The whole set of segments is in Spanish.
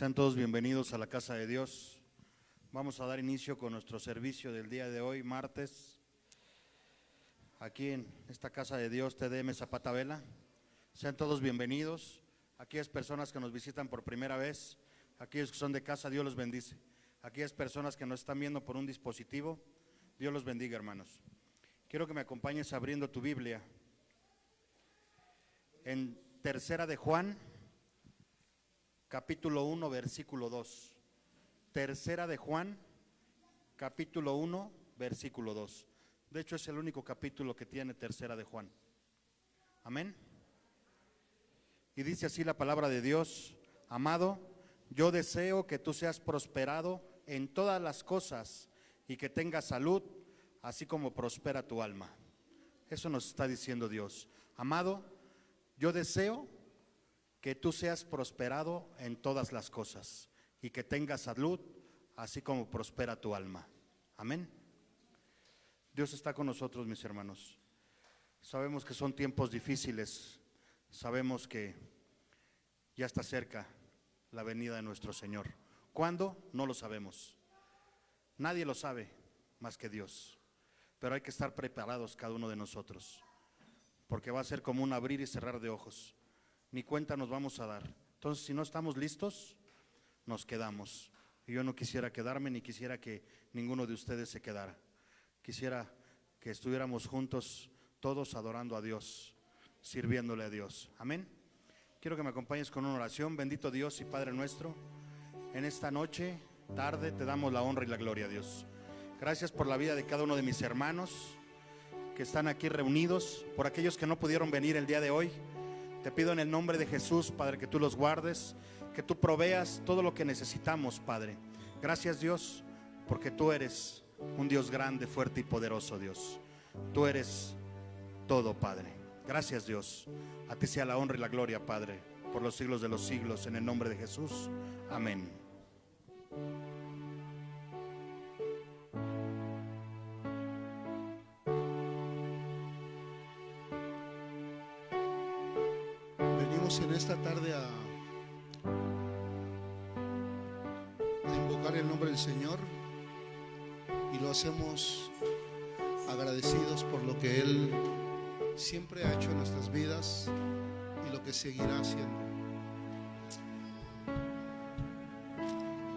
Sean todos bienvenidos a la casa de Dios. Vamos a dar inicio con nuestro servicio del día de hoy, martes, aquí en esta casa de Dios, TDM Zapata Vela. Sean todos bienvenidos. Aquellas personas que nos visitan por primera vez, aquellos que son de casa, Dios los bendice. Aquellas personas que nos están viendo por un dispositivo, Dios los bendiga, hermanos. Quiero que me acompañes abriendo tu Biblia en Tercera de Juan capítulo 1, versículo 2. Tercera de Juan, capítulo 1, versículo 2. De hecho, es el único capítulo que tiene tercera de Juan. Amén. Y dice así la palabra de Dios, amado, yo deseo que tú seas prosperado en todas las cosas y que tengas salud, así como prospera tu alma. Eso nos está diciendo Dios. Amado, yo deseo que tú seas prosperado en todas las cosas y que tengas salud, así como prospera tu alma. Amén. Dios está con nosotros, mis hermanos. Sabemos que son tiempos difíciles, sabemos que ya está cerca la venida de nuestro Señor. ¿Cuándo? No lo sabemos. Nadie lo sabe más que Dios. Pero hay que estar preparados cada uno de nosotros, porque va a ser como un abrir y cerrar de ojos ni cuenta nos vamos a dar. Entonces, si no estamos listos, nos quedamos. Y yo no quisiera quedarme ni quisiera que ninguno de ustedes se quedara. Quisiera que estuviéramos juntos todos adorando a Dios, sirviéndole a Dios. Amén. Quiero que me acompañes con una oración. Bendito Dios y Padre nuestro, en esta noche, tarde, te damos la honra y la gloria a Dios. Gracias por la vida de cada uno de mis hermanos que están aquí reunidos, por aquellos que no pudieron venir el día de hoy. Te pido en el nombre de Jesús, Padre, que tú los guardes, que tú proveas todo lo que necesitamos, Padre. Gracias, Dios, porque tú eres un Dios grande, fuerte y poderoso, Dios. Tú eres todo, Padre. Gracias, Dios. A ti sea la honra y la gloria, Padre, por los siglos de los siglos, en el nombre de Jesús. Amén. Hacemos agradecidos por lo que Él siempre ha hecho en nuestras vidas y lo que seguirá haciendo.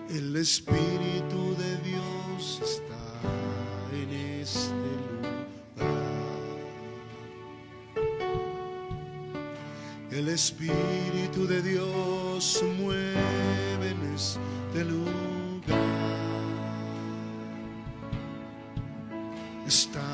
El Espíritu de Dios está en este El Espíritu de Dios mueve en este lugar. Está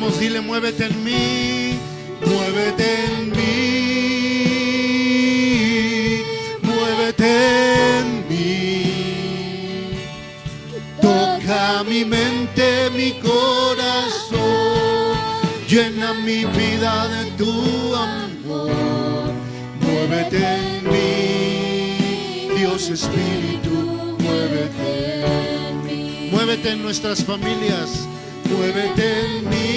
Vamos, dile, muévete en mí, muévete en mí, muévete en mí. Toca mi mente, mi corazón, llena mi vida de tu amor. Muévete en mí, Dios Espíritu, muévete. Muévete en nuestras familias, muévete en mí,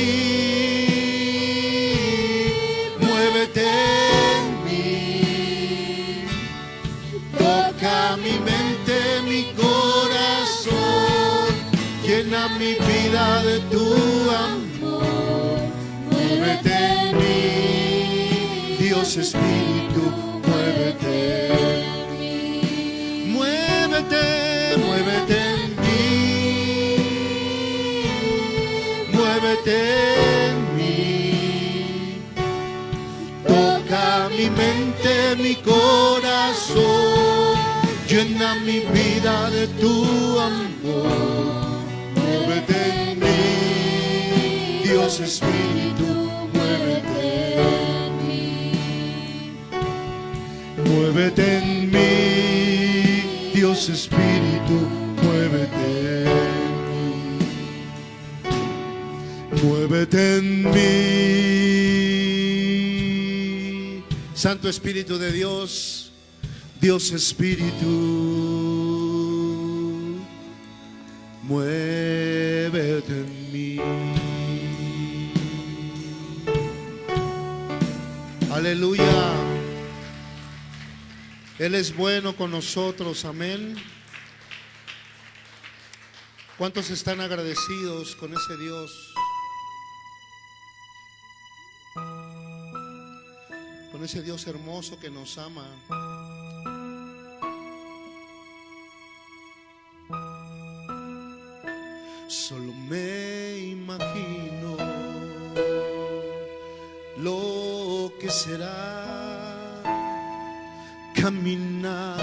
muévete en mí. Toca mi mente, mi corazón, llena mi vida de tu amor. Muévete en mí, Dios Espíritu, Muévete en mí. Toca mi mente, mi corazón. Llena mi vida de tu amor. Muévete en mí. Dios Espíritu, muévete en mí. Muévete en mí, Dios Espíritu, En mí. Santo Espíritu de Dios, Dios Espíritu, muévete en mí. Aleluya. Él es bueno con nosotros, amén. ¿Cuántos están agradecidos con ese Dios? Ese Dios hermoso que nos ama. Solo me imagino lo que será caminar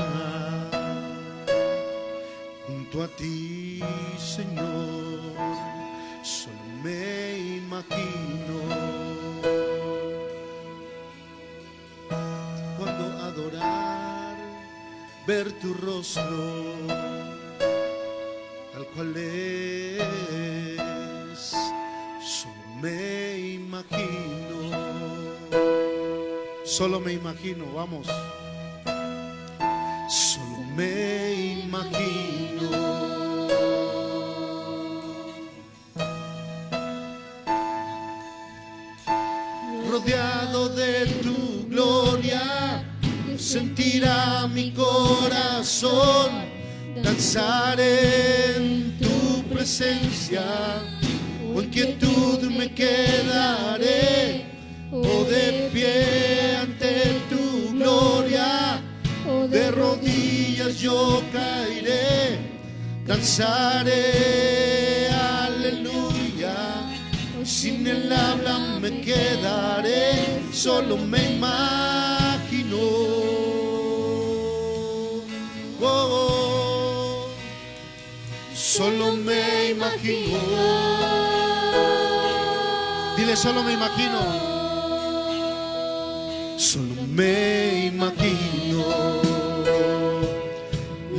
junto a ti, Señor. Solo me imagino ver tu rostro tal cual es. Solo me imagino, solo me imagino, vamos. Solo me imagino. Rodeado de tu gloria, sentirá mi corazón danzar en tu presencia. Con quietud me quedaré, o de pie ante tu gloria, Oh, de rodillas yo caeré, danzaré, aleluya. Sin el habla me quedaré, solo me imagino. Solo me imagino. Dile, solo me imagino. Solo me imagino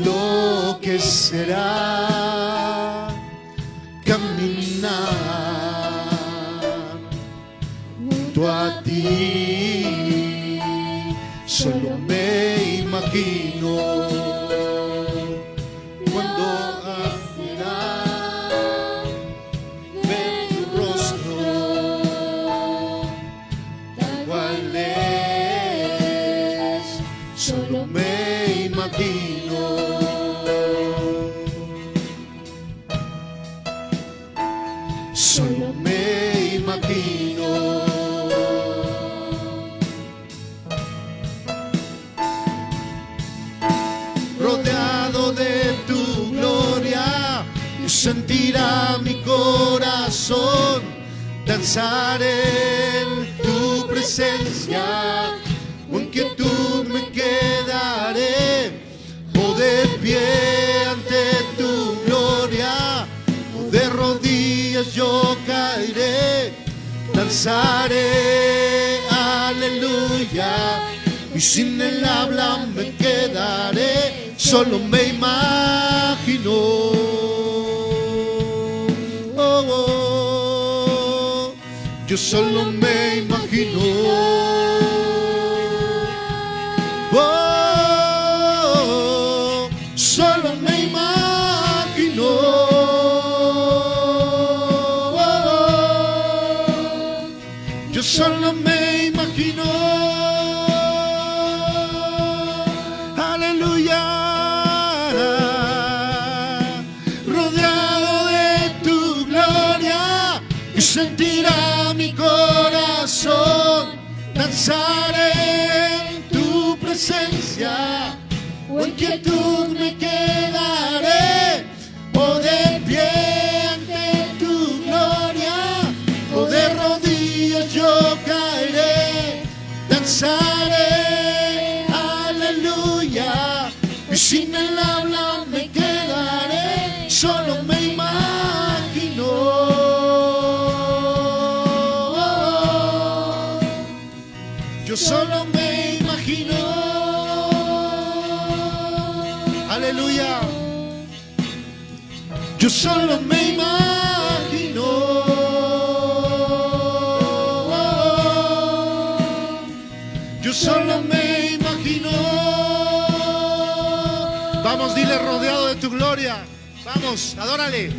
lo será danzar en tu presencia. Con quietud me quedaré, o de pie ante tu gloria, o de rodillas yo caeré, danzaré, aleluya. Y sin el habla me quedaré, solo me imagino. Yo solo me imagino. En tu presencia. O en quietud me quedaré, o de pie ante tu gloria, o de rodillas yo caeré, danzaré, aleluya, y sin el habla solo me imagino. Aleluya. Yo solo me imagino. Yo solo me imagino. Vamos, dile rodeado de tu gloria. Vamos, adórale.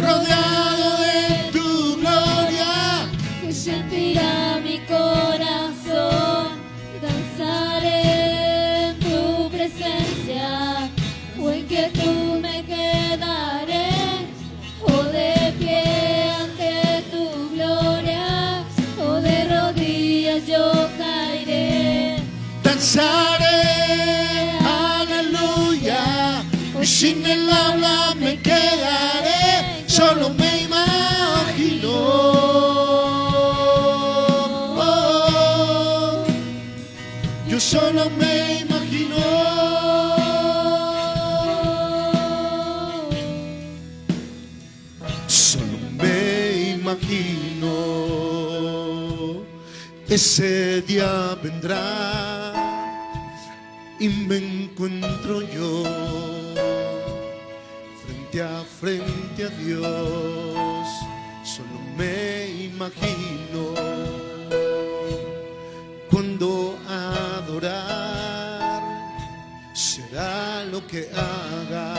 Rodeado de sin el habla me quedaré, solo me imagino. Oh, yo solo me imagino. Solo me imagino ese día vendrá frente a Dios. Solo me imagino cuando adorar será lo que haga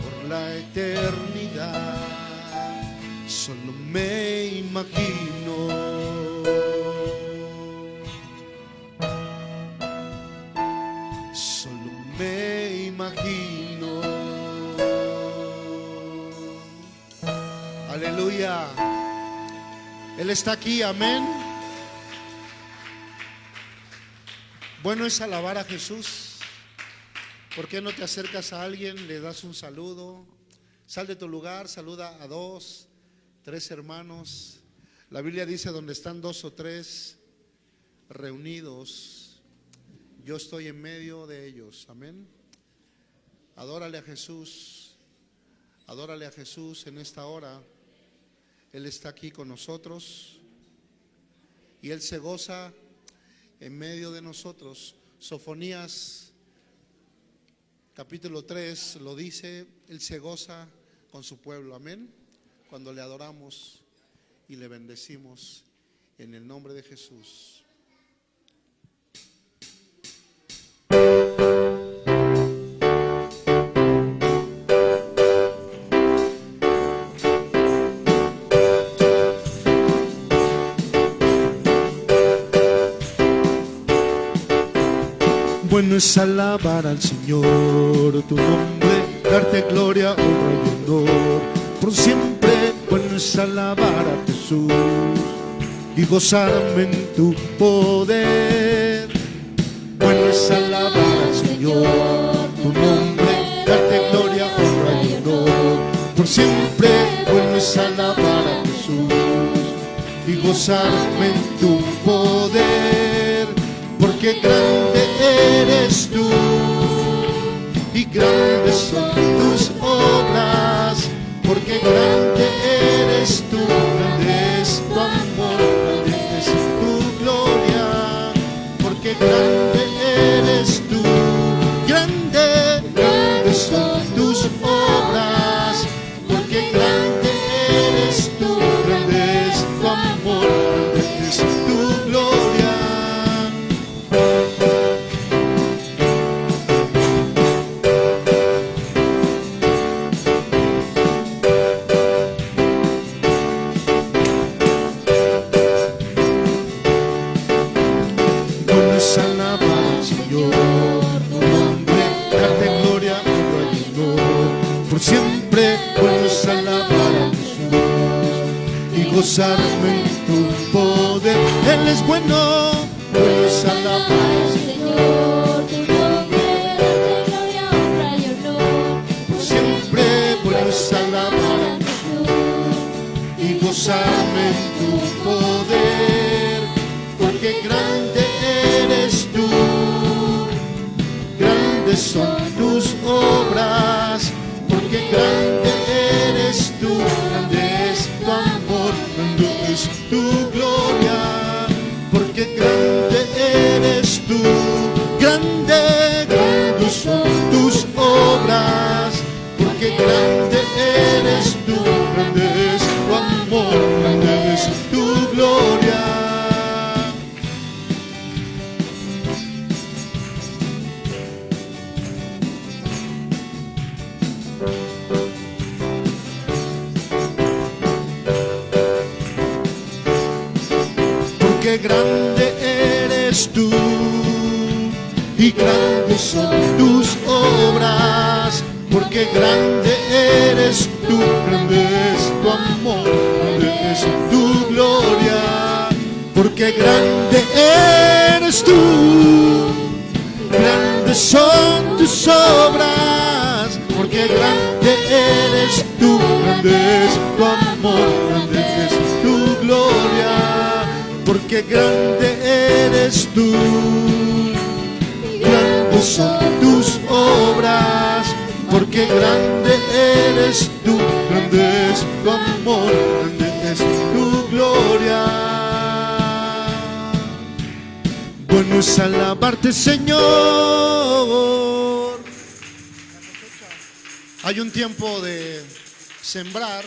por la eternidad. Solo me imagino. Él está aquí, amén. Bueno es alabar a Jesús. ¿Por qué no te acercas a alguien, le das un saludo? Sal de tu lugar, saluda a dos, tres hermanos. La Biblia dice, donde están dos o tres reunidos, yo estoy en medio de ellos. Amén. Adórale a Jesús. Adórale a Jesús en esta hora. Él está aquí con nosotros. Y Él se goza en medio de nosotros. Sofonías capítulo 3 lo dice, Él se goza con su pueblo, amén. Cuando le adoramos y le bendecimos en el nombre de Jesús. Bueno es alabar al Señor tu nombre, darte gloria, honra y honor. Por siempre, bueno es alabar a Jesús y gozarme en tu poder. Bueno es alabar al Señor tu nombre, darte gloria, honra y honor. Por siempre, bueno es alabar a Jesús y gozarme en tu poder, porque grande eres tú. Y grandes son tus obras, porque grande eres tú, grande es tu amor, grande es tu gloria, porque grande eres tú, grande, grandes son son tus obras, porque grande eres tú, grande es tu amor, grande es tu gloria, porque grande eres tú, grande, grandes son tus obras, porque grande eres tú, grande grandes son tus obras, porque grande eres tú, grande es tu amor, grande es tu gloria, porque grande eres tú, grandes son tus obras, porque grande eres tú, grande es tu amor, grande es tu gloria, porque grande eres tú son tus obras, porque grande eres tú, grande es tu amor, grande es tu gloria. Bueno es alabarte, Señor. Hay un tiempo de sembrar,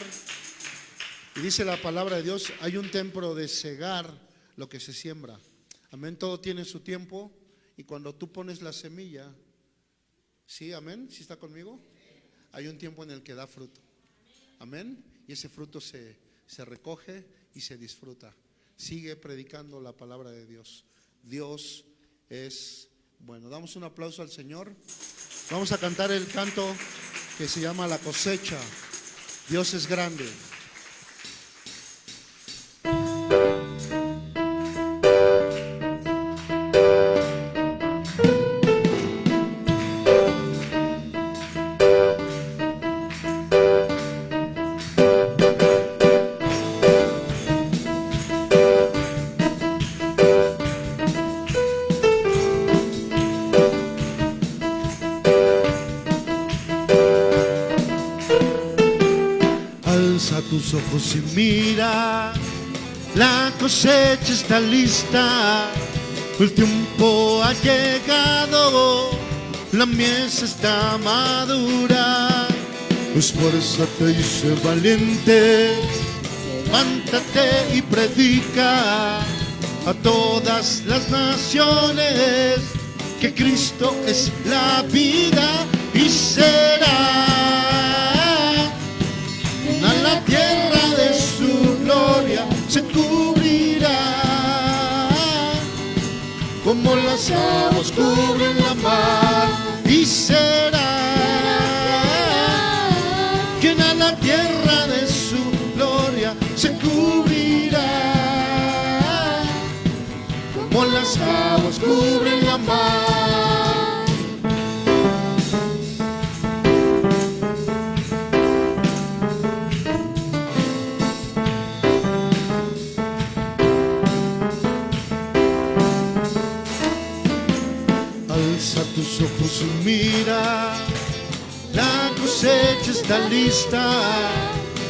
y dice la palabra de Dios, hay un tiempo de cegar lo que se siembra. Amén, todo tiene su tiempo. Y cuando tú pones la semilla, ¿sí? Amén, ¿sí está conmigo? Hay un tiempo en el que da fruto. Amén. Y ese fruto se, se recoge y se disfruta. Sigue predicando la palabra de Dios. Dios es bueno. Damos un aplauso al Señor. Vamos a cantar el canto que se llama La cosecha. Dios es grande. Ojos y mira, la cosecha está lista, el tiempo ha llegado, la mies está madura. Esfuérzate y sé valiente, levántate y predica a todas las naciones que Cristo es la vida y será cubren la mar. Y será quien a la tierra de su gloria se cubrirá. Como las aguas cubren está lista,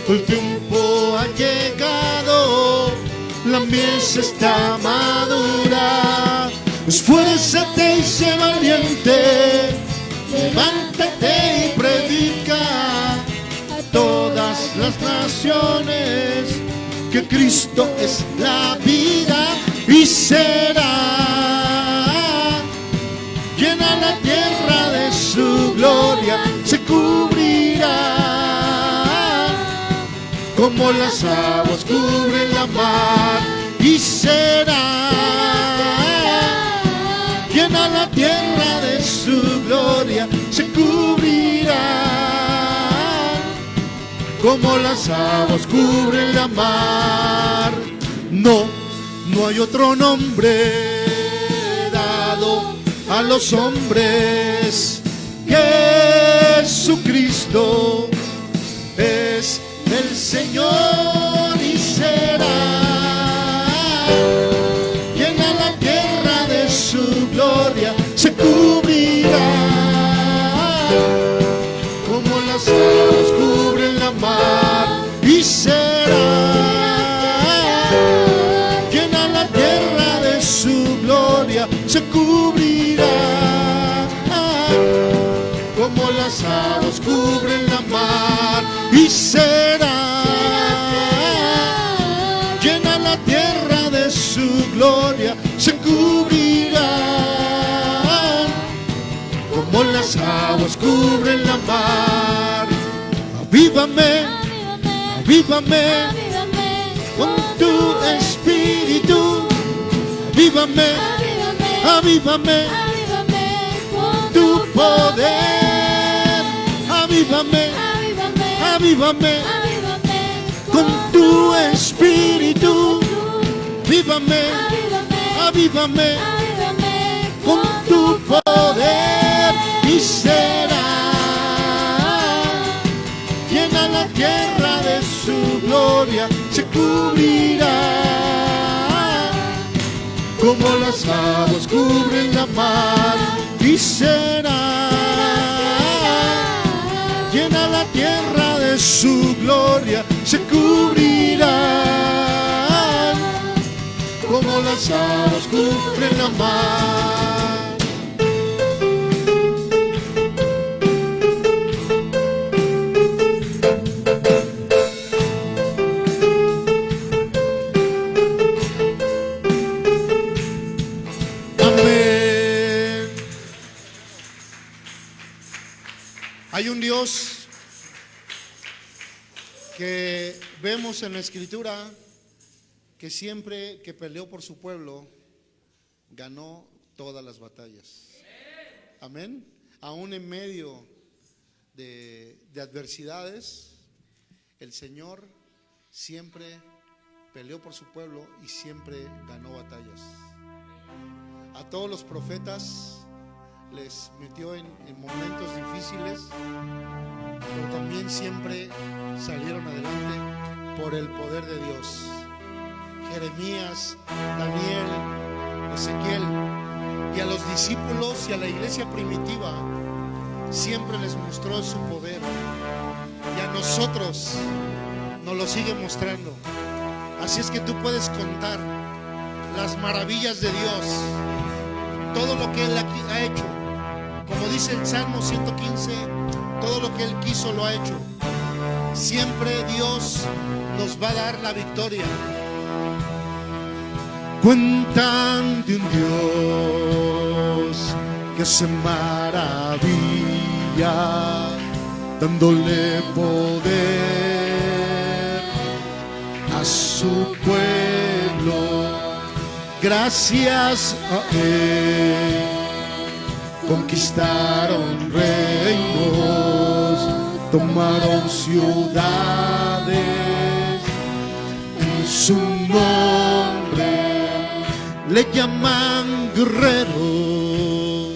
el tiempo ha llegado, la mies está madura. Esfuérzate y sé valiente, levántate y predica a todas las naciones que Cristo es la vida y será como las aguas cubren la mar y será llena la tierra de su gloria, se cubrirá como las aguas cubren la mar. No, no hay otro nombre dado a los hombres. Jesucristo es el Señor y será llena la tierra de su gloria, se cubrirá. Como las aguas cubren la mar y será llena la tierra de su gloria, se cubrirá. Como las aguas cubren la mar y será las aguas cubren la mar. Avívame, avívame con tu espíritu. Avívame, avívame tu poder. Avívame, avívame con tu espíritu. Avívame, avívame con tu poder será. Llena la tierra de su gloria, se cubrirá. Como las aguas cubren la mar y será. Llena la tierra de su gloria, se cubrirá. Como las aguas cubren la mar. Hay un Dios que vemos en la escritura que siempre que peleó por su pueblo, ganó todas las batallas. Amén. Aún en medio de, de adversidades, el Señor siempre peleó por su pueblo y siempre ganó batallas. A todos los profetas les metió en, en momentos difíciles, pero también siempre salieron adelante por el poder de Dios. Jeremías, Daniel, Ezequiel y a los discípulos y a la iglesia primitiva siempre les mostró su poder y a nosotros nos lo sigue mostrando. Así es que tú puedes contar las maravillas de Dios, todo lo que Él ha hecho Como dice el Salmo 115, todo lo que Él quiso lo ha hecho. Siempre Dios nos va a dar la victoria. Cuentan de un Dios que se maravilla, dándole poder a su pueblo. Gracias a Él conquistaron reinos, tomaron ciudades. En su nombre, le llaman guerrero,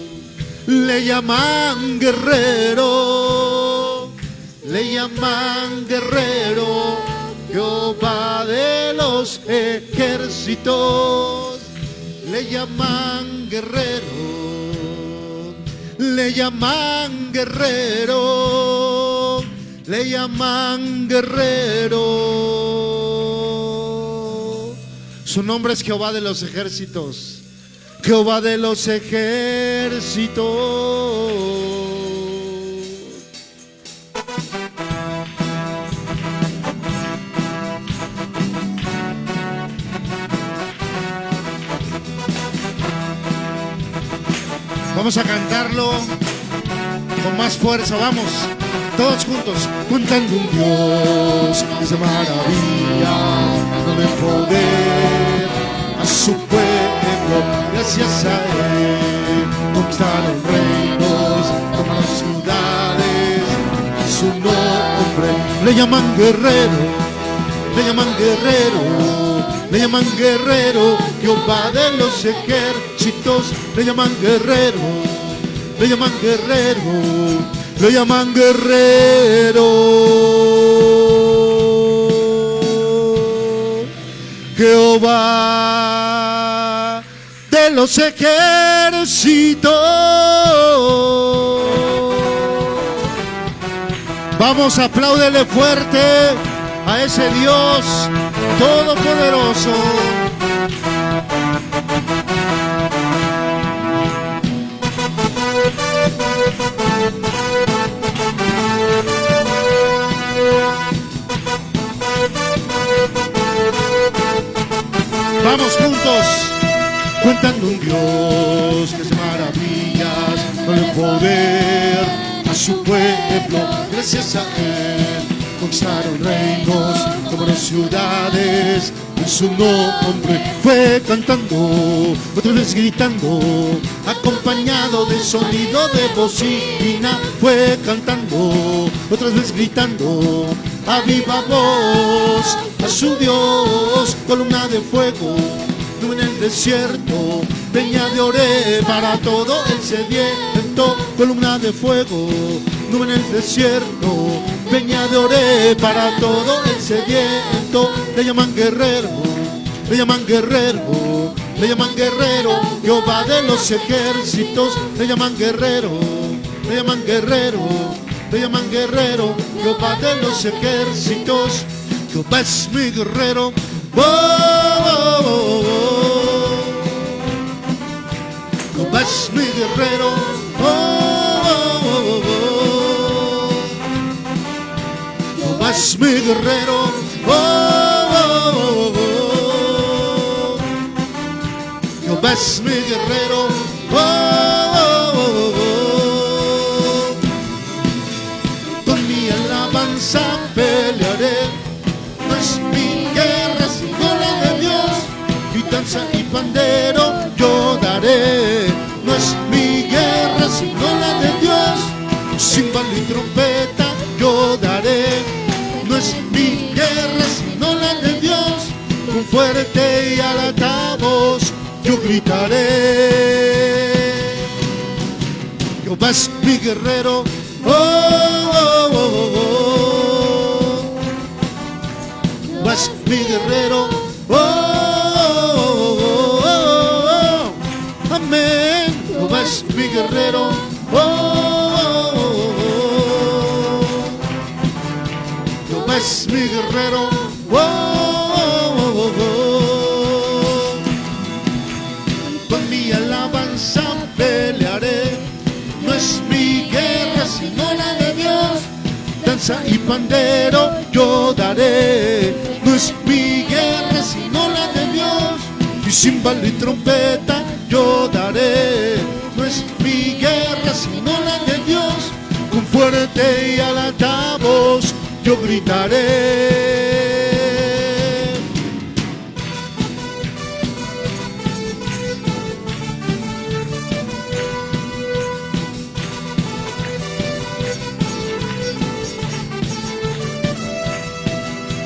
le llaman guerrero, le llaman guerrero, Jehová de los ejércitos, le llaman guerrero le llaman guerrero, le llaman guerrero. Su nombre es Jehová de los ejércitos, Jehová de los ejércitos. Vamos a cantarlo con más fuerza, vamos, todos juntos, contando un Dios que se maravilla, de poder a su pueblo, gracias a Él, conquistaron reinos, tomaron ciudades, su nombre. Le llaman guerrero, le llaman guerrero le llaman guerrero, Jehová de los ejércitos, le llaman guerrero, le llaman guerrero, le llaman guerrero. Jehová de los ejércitos. Vamos, apláudele fuerte a ese Dios todopoderoso. Vamos juntos, cuentando un Dios que es maravillas con el poder a su pueblo, gracias a Él conquistaron reinos, tomaron ciudades, en su nombre fue cantando, otra vez gritando, acompañado de sonido de bocina, fue cantando, otra vez gritando, a viva voz, a su Dios, columna de fuego, en el desierto, peña de ore para todo el sediento, columna de fuego, nube en el desierto, peña de ore para todo el sediento, le llaman guerrero, le llaman guerrero, le llaman guerrero, Jehová de los ejércitos, le llaman guerrero, le llaman guerrero, le llaman guerrero, Jehová de los ejércitos, Jehová es mi guerrero, oh, oh, oh, Jehová es mi guerrero, Es mi guerrero, Jehová es mi guerrero, con mi alabanza pelearé, no es mi guerra sino la de Dios, y danza y pandero yo daré, no es mi guerra sino la de Dios, cimbalo y trompeta yo daré, fuerte y alta voz yo gritaré. Jehová es mi guerrero, oh, oh, oh, oh, oh. Jehová es mi guerrero, oh, oh, oh, oh, oh. amén. Jehová es mi guerrero, oh, oh, oh, oh. Jehová es mi guerrero, oh, oh, y pandero yo daré. No es mi guerra sino la de Dios. Y cimbal y trompeta yo daré. No es mi guerra sino la de Dios. Con fuerte y alta voz yo gritaré.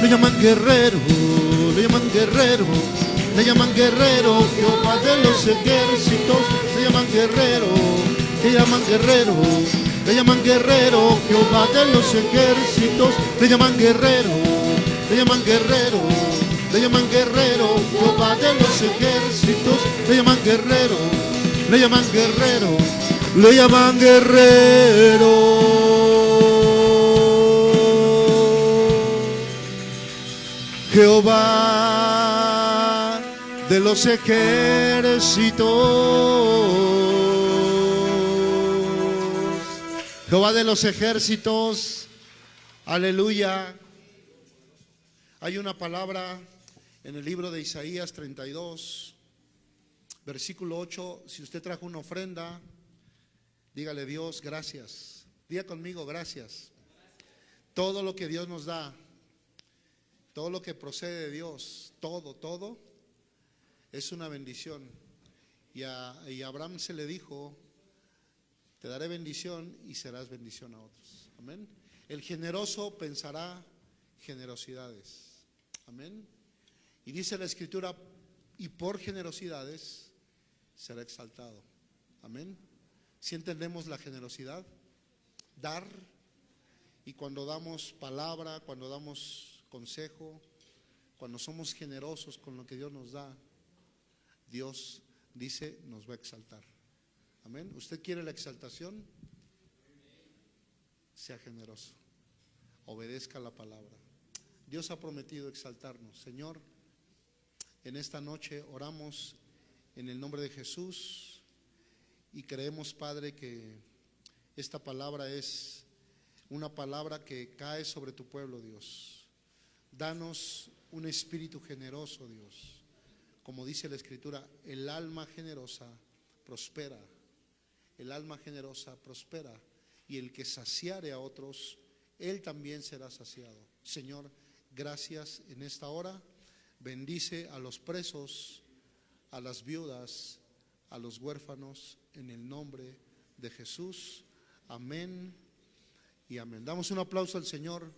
Le llaman guerrero, le llaman guerrero, le llaman guerrero, Jehová de los ejércitos, le llaman guerrero, le llaman guerrero, le llaman guerrero, Jehová de los ejércitos, le llaman guerrero, le llaman guerrero, le llaman guerrero, Jehová de los ejércitos, le llaman guerrero, le llaman guerrero, le llaman guerrero. Jehová de los ejércitos. Jehová de los ejércitos. Aleluya. Hay una palabra en el libro de Isaías 32, versículo 8. Si usted trajo una ofrenda, dígale Dios, gracias. Diga conmigo, gracias. Todo lo que Dios nos da, todo lo que procede de Dios, todo, todo, es una bendición. Y a, Abraham se le dijo, te daré bendición y serás bendición a otros. Amén. El generoso pensará generosidades. Amén. Y dice la escritura, y por generosidades será exaltado. Amén. Si entendemos la generosidad, dar, y cuando damos palabra, cuando damos consejo, cuando somos generosos con lo que Dios nos da, Dios dice, nos va a exaltar. Amén. ¿Usted quiere la exaltación? Sea generoso. Obedezca la palabra. Dios ha prometido exaltarnos. Señor, en esta noche oramos en el nombre de Jesús y creemos, Padre, que esta palabra es una palabra que cae sobre tu pueblo, Dios. Danos un espíritu generoso, Dios. Como dice la Escritura, el alma generosa prospera. El alma generosa prospera. Y el que saciare a otros, él también será saciado. Señor, gracias en esta hora. Bendice a los presos, a las viudas, a los huérfanos, en el nombre de Jesús. Amén y amén. Damos un aplauso al Señor.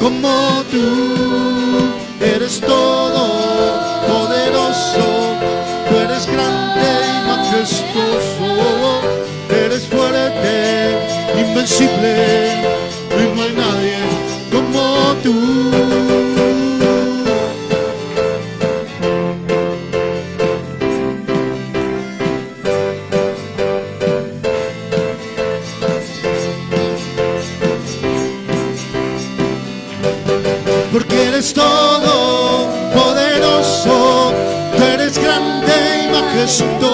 Como tú. Eres todo poderoso, tú eres grande y majestuoso, eres fuerte, invencible no hay nadie como tú. Y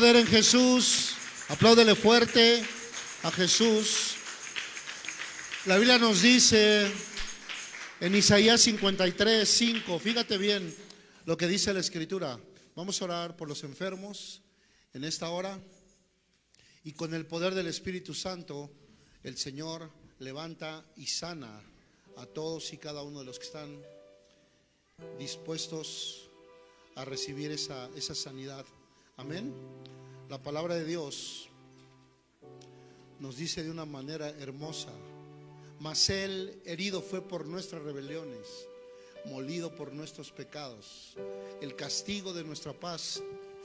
poder en Jesús. Apláudele fuerte a Jesús. La Biblia nos dice en Isaías 53, 5, fíjate bien lo que dice la Escritura. Vamos a orar por los enfermos en esta hora. Y con el poder del Espíritu Santo, el Señor levanta y sana a todos y cada uno de los que están dispuestos a recibir esa, esa sanidad. Amén. La palabra de Dios nos dice de una manera hermosa, mas él herido fue por nuestras rebeliones, molido por nuestros pecados. El castigo de nuestra paz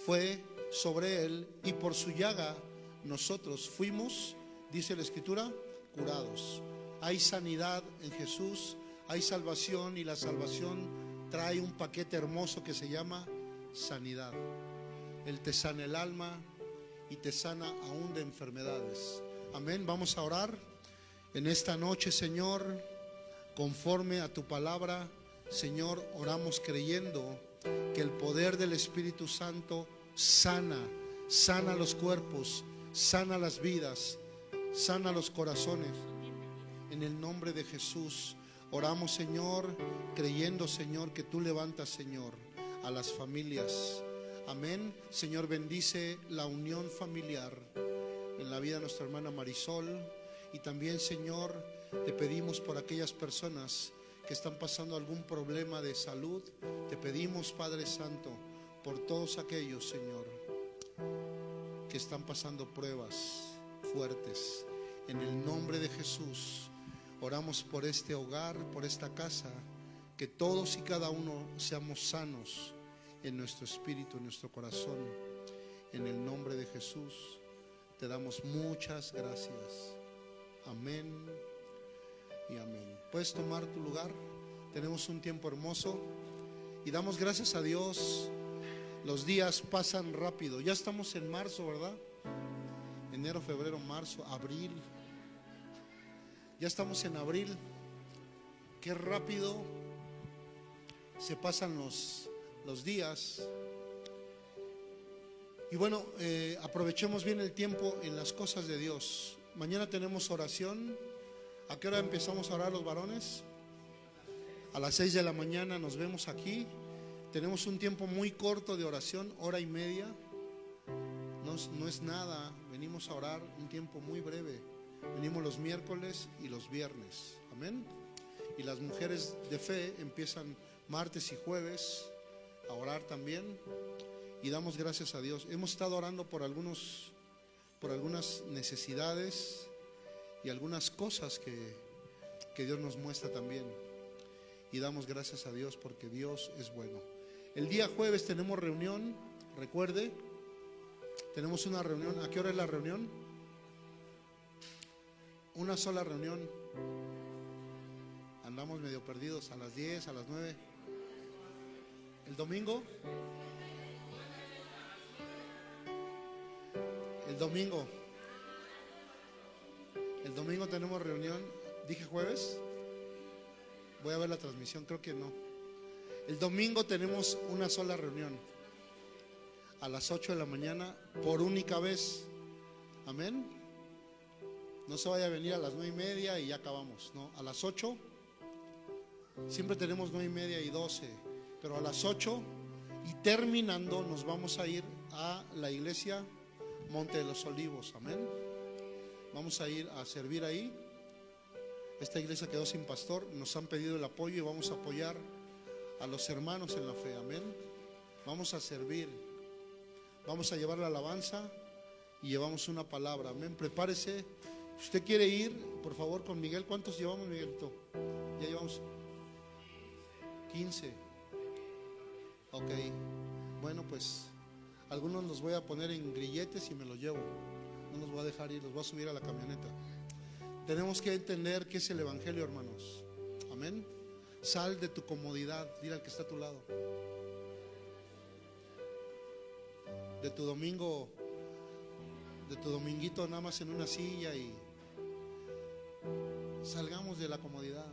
fue sobre él y por su llaga nosotros fuimos, dice la escritura, curados. Hay sanidad en Jesús, hay salvación y la salvación trae un paquete hermoso que se llama sanidad. Él te sana el alma y te sana aún de enfermedades. Amén. Vamos a orar en esta noche, Señor, conforme a tu palabra. Señor, oramos creyendo que el poder del Espíritu Santo sana, sana los cuerpos, sana las vidas, sana los corazones. En el nombre de Jesús. Oramos, Señor, creyendo, Señor, que tú levantas, Señor, a las familias. Amén. Señor, bendice la unión familiar en la vida de nuestra hermana Marisol. Y también, Señor, te pedimos por aquellas personas que están pasando algún problema de salud. Te pedimos, Padre Santo, por todos aquellos, Señor, que están pasando pruebas fuertes. En el nombre de Jesús. Oramos por este hogar, por esta casa, que todos y cada uno seamos sanos en nuestro espíritu, en nuestro corazón. En el nombre de Jesús te damos muchas gracias. Amén y amén. Puedes tomar tu lugar. Tenemos un tiempo hermoso y damos gracias a Dios. Los días pasan rápido. Ya estamos en marzo, ¿verdad? Enero, febrero, marzo, abril. Ya estamos en abril. Qué rápido se pasan los, los días. Y bueno, eh, aprovechemos bien el tiempo en las cosas de Dios. Mañana tenemos oración. ¿A qué hora empezamos a orar los varones? A las 6 de la mañana nos vemos aquí. Tenemos un tiempo muy corto de oración, hora y media. No, no es nada, venimos a orar un tiempo muy breve. Venimos los miércoles y los viernes. Amén. Y las mujeres de fe empiezan martes y jueves a orar también. Y damos gracias a Dios. Hemos estado orando por algunos por algunas necesidades y algunas cosas que, que Dios nos muestra también. Y damos gracias a Dios porque Dios es bueno. El día jueves tenemos reunión, recuerde, tenemos una reunión. ¿A qué hora es la reunión? Una sola reunión. Andamos medio perdidos a las 10, a las 9. ¿El domingo? El domingo. El domingo tenemos reunión. ¿Dije jueves? Voy a ver la transmisión, creo que no. El domingo tenemos una sola reunión. A las 8 de la mañana, por única vez. Amén. No se vaya a venir a las nueve y media y ya acabamos. No, a las 8. Siempre tenemos nueve y media y 12. Pero a las 8 y terminando nos vamos a ir a la iglesia Monte de los Olivos. Amén. Vamos a ir a servir ahí. Esta iglesia quedó sin pastor. Nos han pedido el apoyo y vamos a apoyar a los hermanos en la fe. Amén. Vamos a servir. Vamos a llevar la alabanza y llevamos una palabra. Amén. Prepárese. Si usted quiere ir, por favor, con Miguel. ¿Cuántos llevamos, Miguelito? Ya llevamos 15. Ok. Bueno, pues algunos los voy a poner en grilletes y me los llevo. No los voy a dejar ir, los voy a subir a la camioneta. Tenemos que entender qué es el Evangelio, hermanos. Amén. Sal de tu comodidad, dile al que está a tu lado. De tu domingo, de tu dominguito nada más en una silla y salgamos de la comodidad.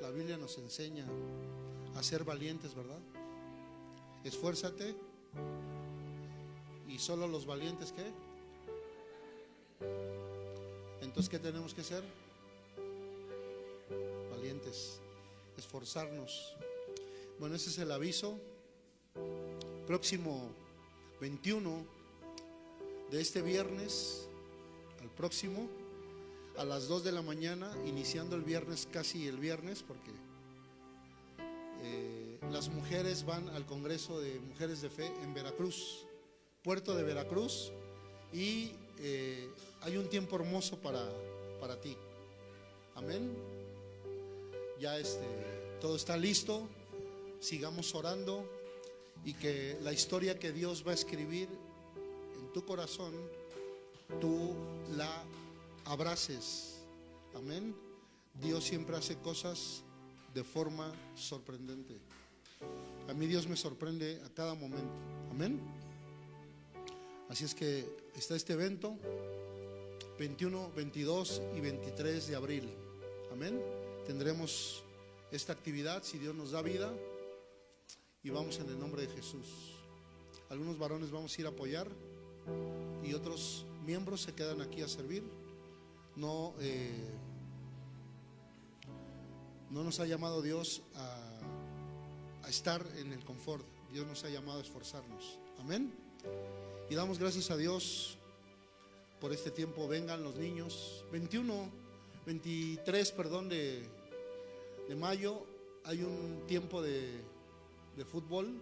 La Biblia nos enseña a ser valientes, ¿verdad? Esfuérzate y solo los valientes, ¿qué? Entonces, ¿qué tenemos que hacer? Valientes, esforzarnos. Bueno, ese es el aviso. Próximo 21 de este viernes al próximo a las 2 de la mañana, iniciando el viernes, casi el viernes, porque eh, las mujeres van al Congreso de Mujeres de Fe en Veracruz, puerto de Veracruz, y eh, hay un tiempo hermoso para, para ti. Amén. Ya este, todo está listo, sigamos orando y que la historia que Dios va a escribir en tu corazón, tú la abraces. Amén. Dios siempre hace cosas de forma sorprendente. A mí Dios me sorprende a cada momento. Amén. Así es que está este evento 21, 22 y 23 de abril. Amén. Tendremos esta actividad si Dios nos da vida y vamos en el nombre de Jesús. Algunos varones vamos a ir a apoyar y otros miembros se quedan aquí a servir. No, eh, no nos ha llamado Dios a, a estar en el confort. Dios nos ha llamado a esforzarnos. Amén. Y damos gracias a Dios por este tiempo. Vengan los niños. 21, 23, perdón, de, de mayo hay un tiempo de, de fútbol.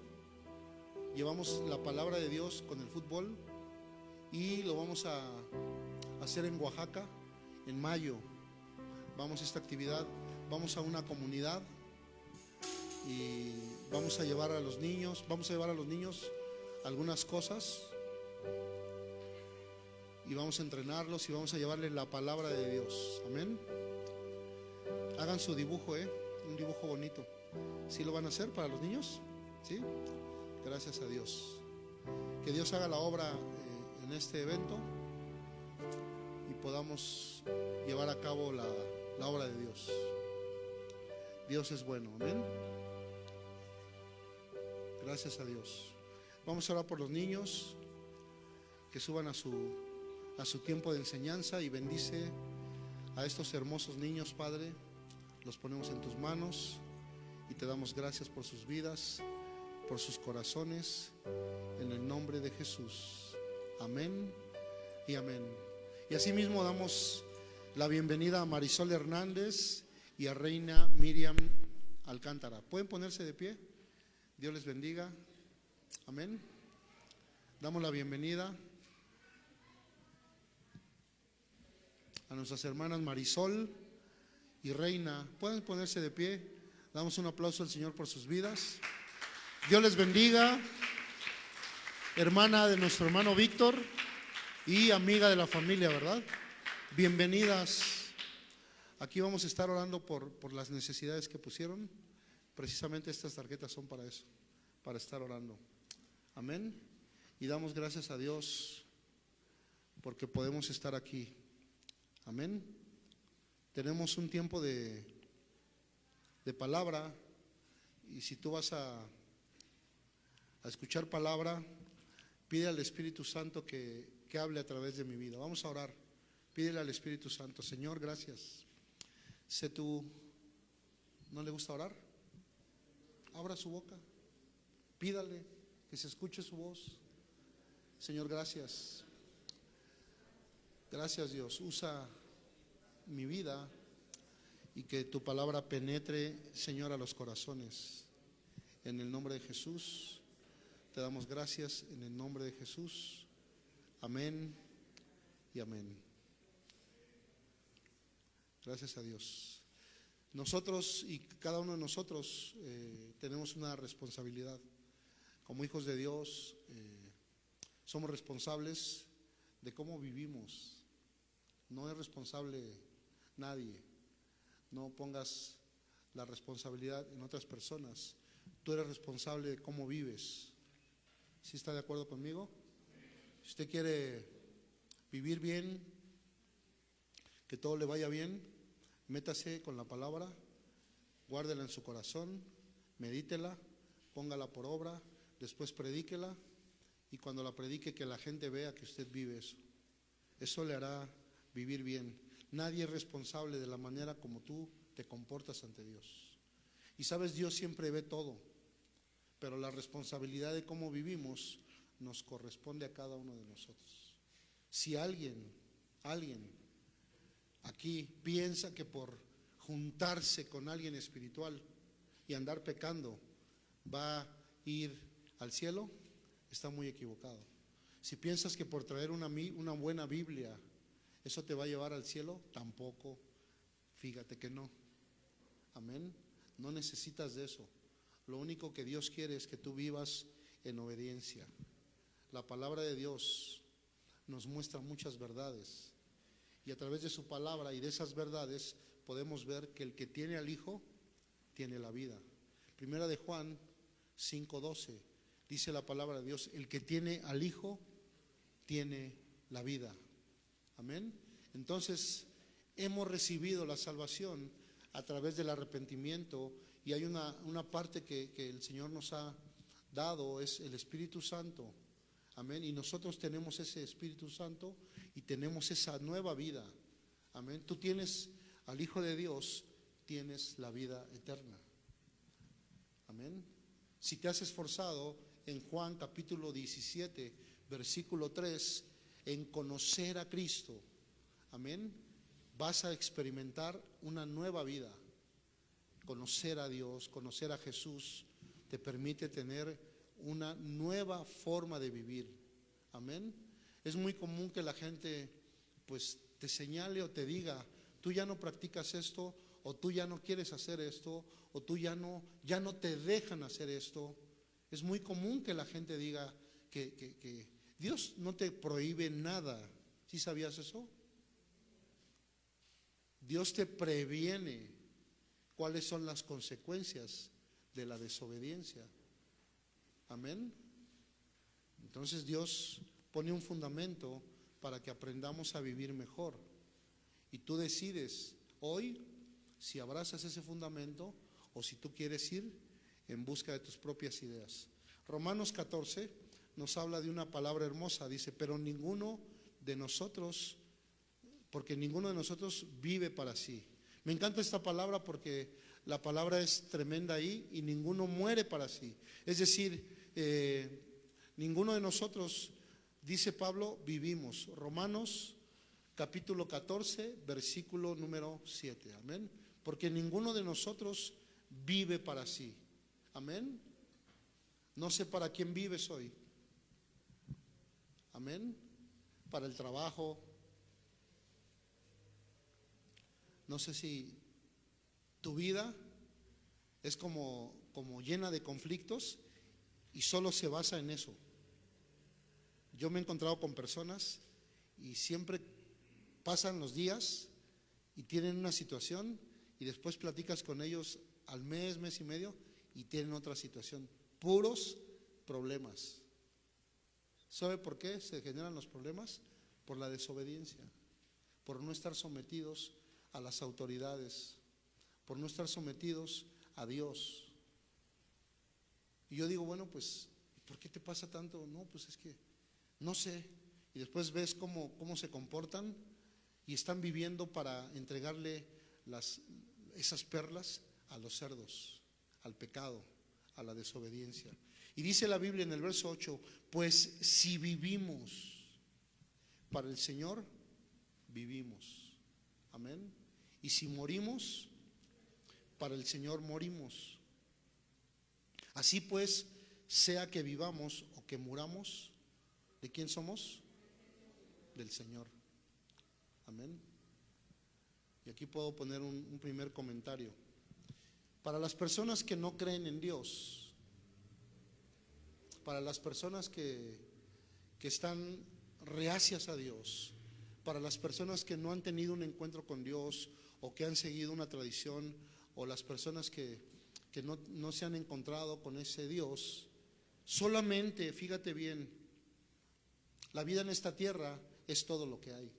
Llevamos la palabra de Dios con el fútbol y lo vamos a hacer en Oaxaca en mayo. Vamos a esta actividad, vamos a una comunidad y vamos a llevar a los niños, vamos a llevar a los niños algunas cosas y vamos a entrenarlos y vamos a llevarles la palabra de Dios. Amén. Hagan su dibujo, ¿eh? Un dibujo bonito. ¿Sí lo van a hacer para los niños? ¿Sí? Gracias a Dios. Que Dios haga la obra eh, en este evento y podamos llevar a cabo la, la obra de Dios. Dios es bueno, amén. Gracias a Dios. Vamos a orar por los niños que suban a su, a su tiempo de enseñanza y bendice a estos hermosos niños, Padre. Los ponemos en tus manos y te damos gracias por sus vidas, por sus corazones, en el nombre de Jesús. Amén y amén. Y asimismo damos la bienvenida a Marisol Hernández y a Reina Miriam Alcántara. ¿Pueden ponerse de pie? Dios les bendiga. Amén. Damos la bienvenida a nuestras hermanas Marisol y Reina. ¿Pueden ponerse de pie? Damos un aplauso al Señor por sus vidas. Dios les bendiga. Hermana de nuestro hermano Víctor y amiga de la familia, ¿verdad? Bienvenidas. Aquí vamos a estar orando por, por las necesidades que pusieron. Precisamente estas tarjetas son para eso, para estar orando. Amén. Y damos gracias a Dios porque podemos estar aquí. Amén. Tenemos un tiempo de, de palabra. Y si tú vas a, a escuchar palabra, pide al Espíritu Santo que, que hable a través de mi vida. Vamos a orar. Pídele al Espíritu Santo, Señor, gracias. Sé tú, ¿no le gusta orar? Abra su boca, pídale que se escuche su voz. Señor, gracias. Gracias Dios. Usa mi vida y que tu palabra penetre, Señor, a los corazones. En el nombre de Jesús, te damos gracias en el nombre de Jesús. Amén y amén. Gracias a Dios. Nosotros y cada uno de nosotros eh, tenemos una responsabilidad. Como hijos de Dios, eh, somos responsables de cómo vivimos. No es responsable nadie. No pongas la responsabilidad en otras personas. Tú eres responsable de cómo vives. ¿Sí está de acuerdo conmigo? Si usted quiere vivir bien, que todo le vaya bien, métase con la palabra, guárdela en su corazón, medítela, póngala por obra, después predíquela y cuando la predique que la gente vea que usted vive eso. Eso le hará vivir bien. Nadie es responsable de la manera como tú te comportas ante Dios. Y sabes, Dios siempre ve todo, pero la responsabilidad de cómo vivimos nos corresponde a cada uno de nosotros. Si alguien, alguien aquí piensa que por juntarse con alguien espiritual y andar pecando va a ir al cielo, está muy equivocado. Si piensas que por traer una, una buena Biblia eso te va a llevar al cielo, tampoco, fíjate que no. Amén. No necesitas de eso. Lo único que Dios quiere es que tú vivas en obediencia. La palabra de Dios nos muestra muchas verdades. Y a través de su palabra y de esas verdades podemos ver que el que tiene al Hijo tiene la vida. Primera de Juan 5:12 dice la palabra de Dios, el que tiene al Hijo tiene la vida. Amén. Entonces, hemos recibido la salvación a través del arrepentimiento y hay una, una parte que, que el Señor nos ha dado, es el Espíritu Santo. Amén. Y nosotros tenemos ese Espíritu Santo y tenemos esa nueva vida. Amén. Tú tienes al Hijo de Dios, tienes la vida eterna. Amén. Si te has esforzado en Juan capítulo 17, versículo 3, en conocer a Cristo, amén, vas a experimentar una nueva vida. Conocer a Dios, conocer a Jesús, te permite tener una nueva forma de vivir. Amén. Es muy común que la gente pues te señale o te diga, tú ya no practicas esto o tú ya no quieres hacer esto o tú ya no ya no te dejan hacer esto. Es muy común que la gente diga que, que, que Dios no te prohíbe nada. ¿Sí sabías eso? Dios te previene cuáles son las consecuencias de la desobediencia. Amén. Entonces Dios pone un fundamento para que aprendamos a vivir mejor. Y tú decides hoy si abrazas ese fundamento o si tú quieres ir en busca de tus propias ideas. Romanos 14 nos habla de una palabra hermosa, dice, pero ninguno de nosotros, porque ninguno de nosotros vive para sí. Me encanta esta palabra porque la palabra es tremenda ahí y ninguno muere para sí. Es decir, eh, ninguno de nosotros, dice Pablo, vivimos. Romanos capítulo 14, versículo número 7. Amén. Porque ninguno de nosotros vive para sí. Amén. No sé para quién vives hoy. Amén. Para el trabajo. No sé si tu vida es como, como llena de conflictos y solo se basa en eso. Yo me he encontrado con personas y siempre pasan los días y tienen una situación y después platicas con ellos al mes, mes y medio y tienen otra situación. Puros problemas. ¿Sabe por qué se generan los problemas? Por la desobediencia, por no estar sometidos a las autoridades, por no estar sometidos a Dios. Y yo digo, bueno, pues, ¿por qué te pasa tanto? No, pues es que no sé. Y después ves cómo, cómo se comportan y están viviendo para entregarle las, esas perlas a los cerdos, al pecado, a la desobediencia. Y dice la Biblia en el verso 8, pues si vivimos para el Señor, vivimos. Amén. Y si morimos, para el Señor morimos. Así pues, sea que vivamos o que muramos, ¿de quién somos? Del Señor. Amén. Y aquí puedo poner un, primer comentario. Para las personas que no creen en Dios, para las personas que, que están reacias a Dios, para las personas que no han tenido un encuentro con Dios o que han seguido una tradición, o las personas que, que no, no se han encontrado con ese Dios, solamente, fíjate bien, la vida en esta tierra es todo lo que hay.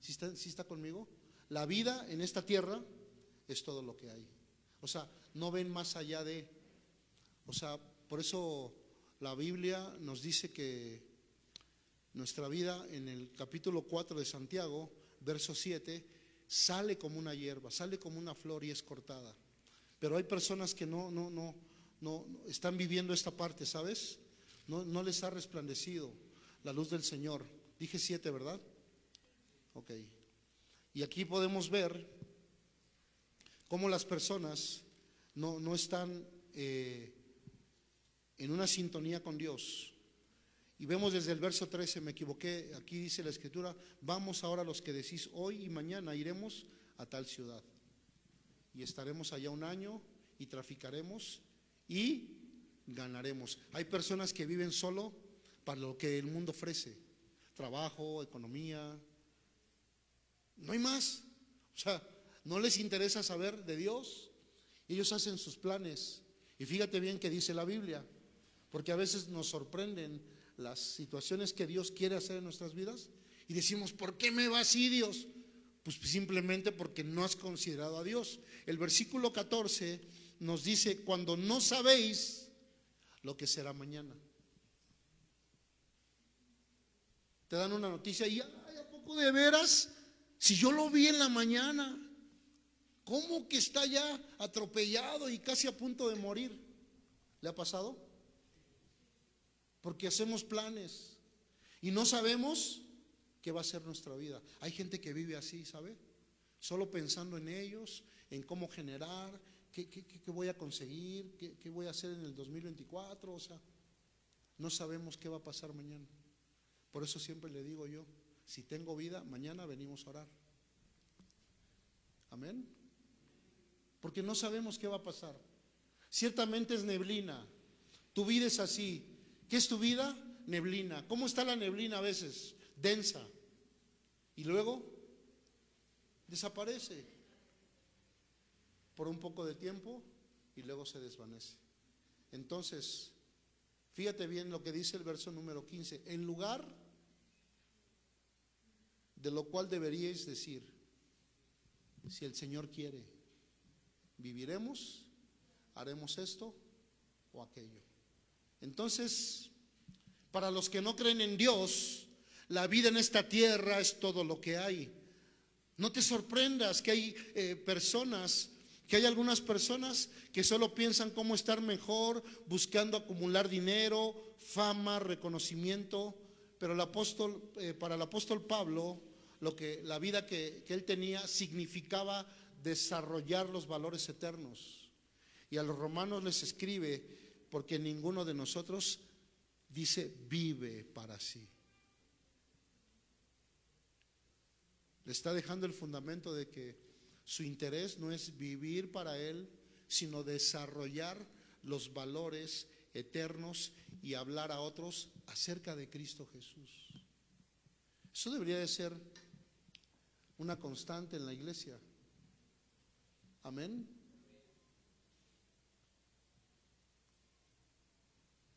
¿Sí está, está conmigo? La vida en esta tierra es todo lo que hay. O sea, no ven más allá de... O sea, por eso la Biblia nos dice que nuestra vida en el capítulo 4 de Santiago, verso 7, sale como una hierba, sale como una flor y es cortada. Pero hay personas que no, no, no, no están viviendo esta parte, ¿sabes? No, no les ha resplandecido la luz del Señor. Dije siete, ¿verdad? Ok. Y aquí podemos ver cómo las personas no, no están eh, en una sintonía con Dios. Y vemos desde el verso 13, me equivoqué, aquí dice la escritura, vamos ahora los que decís, hoy y mañana iremos a tal ciudad. Y estaremos allá un año y traficaremos y ganaremos. Hay personas que viven solo para lo que el mundo ofrece, trabajo, economía, no hay más. O sea, no les interesa saber de Dios. Ellos hacen sus planes. Y fíjate bien que dice la Biblia, porque a veces nos sorprenden las situaciones que Dios quiere hacer en nuestras vidas y decimos, ¿por qué me va así Dios? Pues simplemente porque no has considerado a Dios. El versículo 14 nos dice, cuando no sabéis lo que será mañana. Te dan una noticia y, ay, ¿a poco de veras? Si yo lo vi en la mañana, ¿cómo que está ya atropellado y casi a punto de morir? ¿Le ha pasado? Porque hacemos planes y no sabemos qué va a ser nuestra vida. Hay gente que vive así, ¿sabe? Solo pensando en ellos, en cómo generar, qué, qué, qué voy a conseguir, qué, qué voy a hacer en el 2024, o sea, no sabemos qué va a pasar mañana. Por eso siempre le digo yo, si tengo vida, mañana venimos a orar. Amén. Porque no sabemos qué va a pasar. Ciertamente es neblina. Tu vida es así. ¿Qué es tu vida? Neblina. ¿Cómo está la neblina a veces? Densa. Y luego desaparece por un poco de tiempo y luego se desvanece. Entonces, fíjate bien lo que dice el verso número 15. En lugar de lo cual deberíais decir, si el Señor quiere, viviremos, haremos esto o aquello. Entonces, para los que no creen en Dios, la vida en esta tierra es todo lo que hay. No te sorprendas que hay eh, personas, que hay algunas personas que solo piensan cómo estar mejor, buscando acumular dinero, fama, reconocimiento, pero el apóstol, eh, para el apóstol Pablo, lo que la vida que, él tenía significaba desarrollar los valores eternos. Y a los romanos les escribe, porque ninguno de nosotros dice vive para sí. Le está dejando el fundamento de que su interés no es vivir para él, sino desarrollar los valores eternos y hablar a otros acerca de Cristo Jesús. Eso debería de ser una constante en la iglesia. Amén.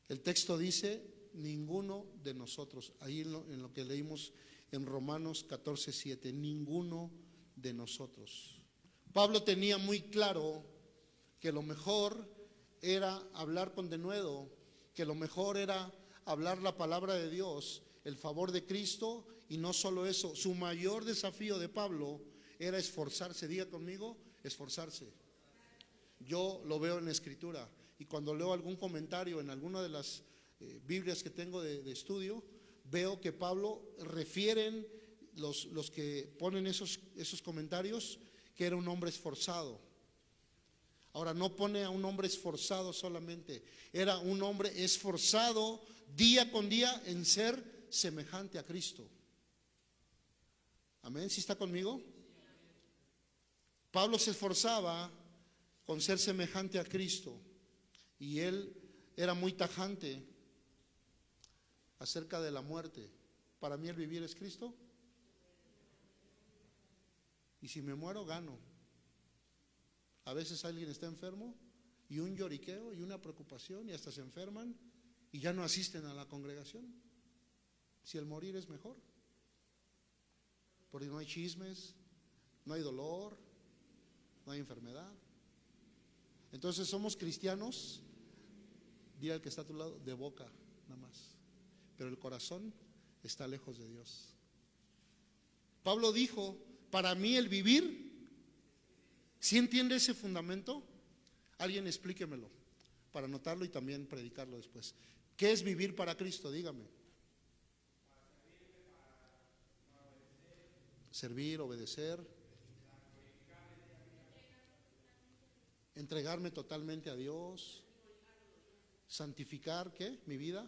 El texto dice, ninguno de nosotros, ahí en lo, que leímos en Romanos 14, 7, ninguno de nosotros. Pablo tenía muy claro que lo mejor era hablar con denuedo, que lo mejor era hablar la palabra de Dios, el favor de Cristo y no solo eso, su mayor desafío de Pablo era esforzarse, diga conmigo, esforzarse. Yo lo veo en la escritura y cuando leo algún comentario en alguna de las eh, Biblias que tengo de, de estudio, veo que Pablo refieren los, los que ponen esos, esos comentarios que era un hombre esforzado. Ahora, no pone a un hombre esforzado solamente, era un hombre esforzado día con día en ser semejante a Cristo. Amén, ¿sí está conmigo? Pablo se esforzaba con ser semejante a Cristo y él era muy tajante acerca de la muerte. Para mí el vivir es Cristo. Y si me muero, gano. A veces alguien está enfermo y un lloriqueo y una preocupación y hasta se enferman y ya no asisten a la congregación. Si el morir es mejor. Porque no hay chismes, no hay dolor, no hay enfermedad. Entonces somos cristianos, dile al que está a tu lado, de boca nada más. Pero el corazón está lejos de Dios. Pablo dijo, para mí el vivir, si entiende ese fundamento? Alguien explíquemelo para anotarlo y también predicarlo después. ¿Qué es vivir para Cristo? Dígame. Servir, obedecer. Entregarme totalmente a Dios. Santificar, ¿qué? Mi vida.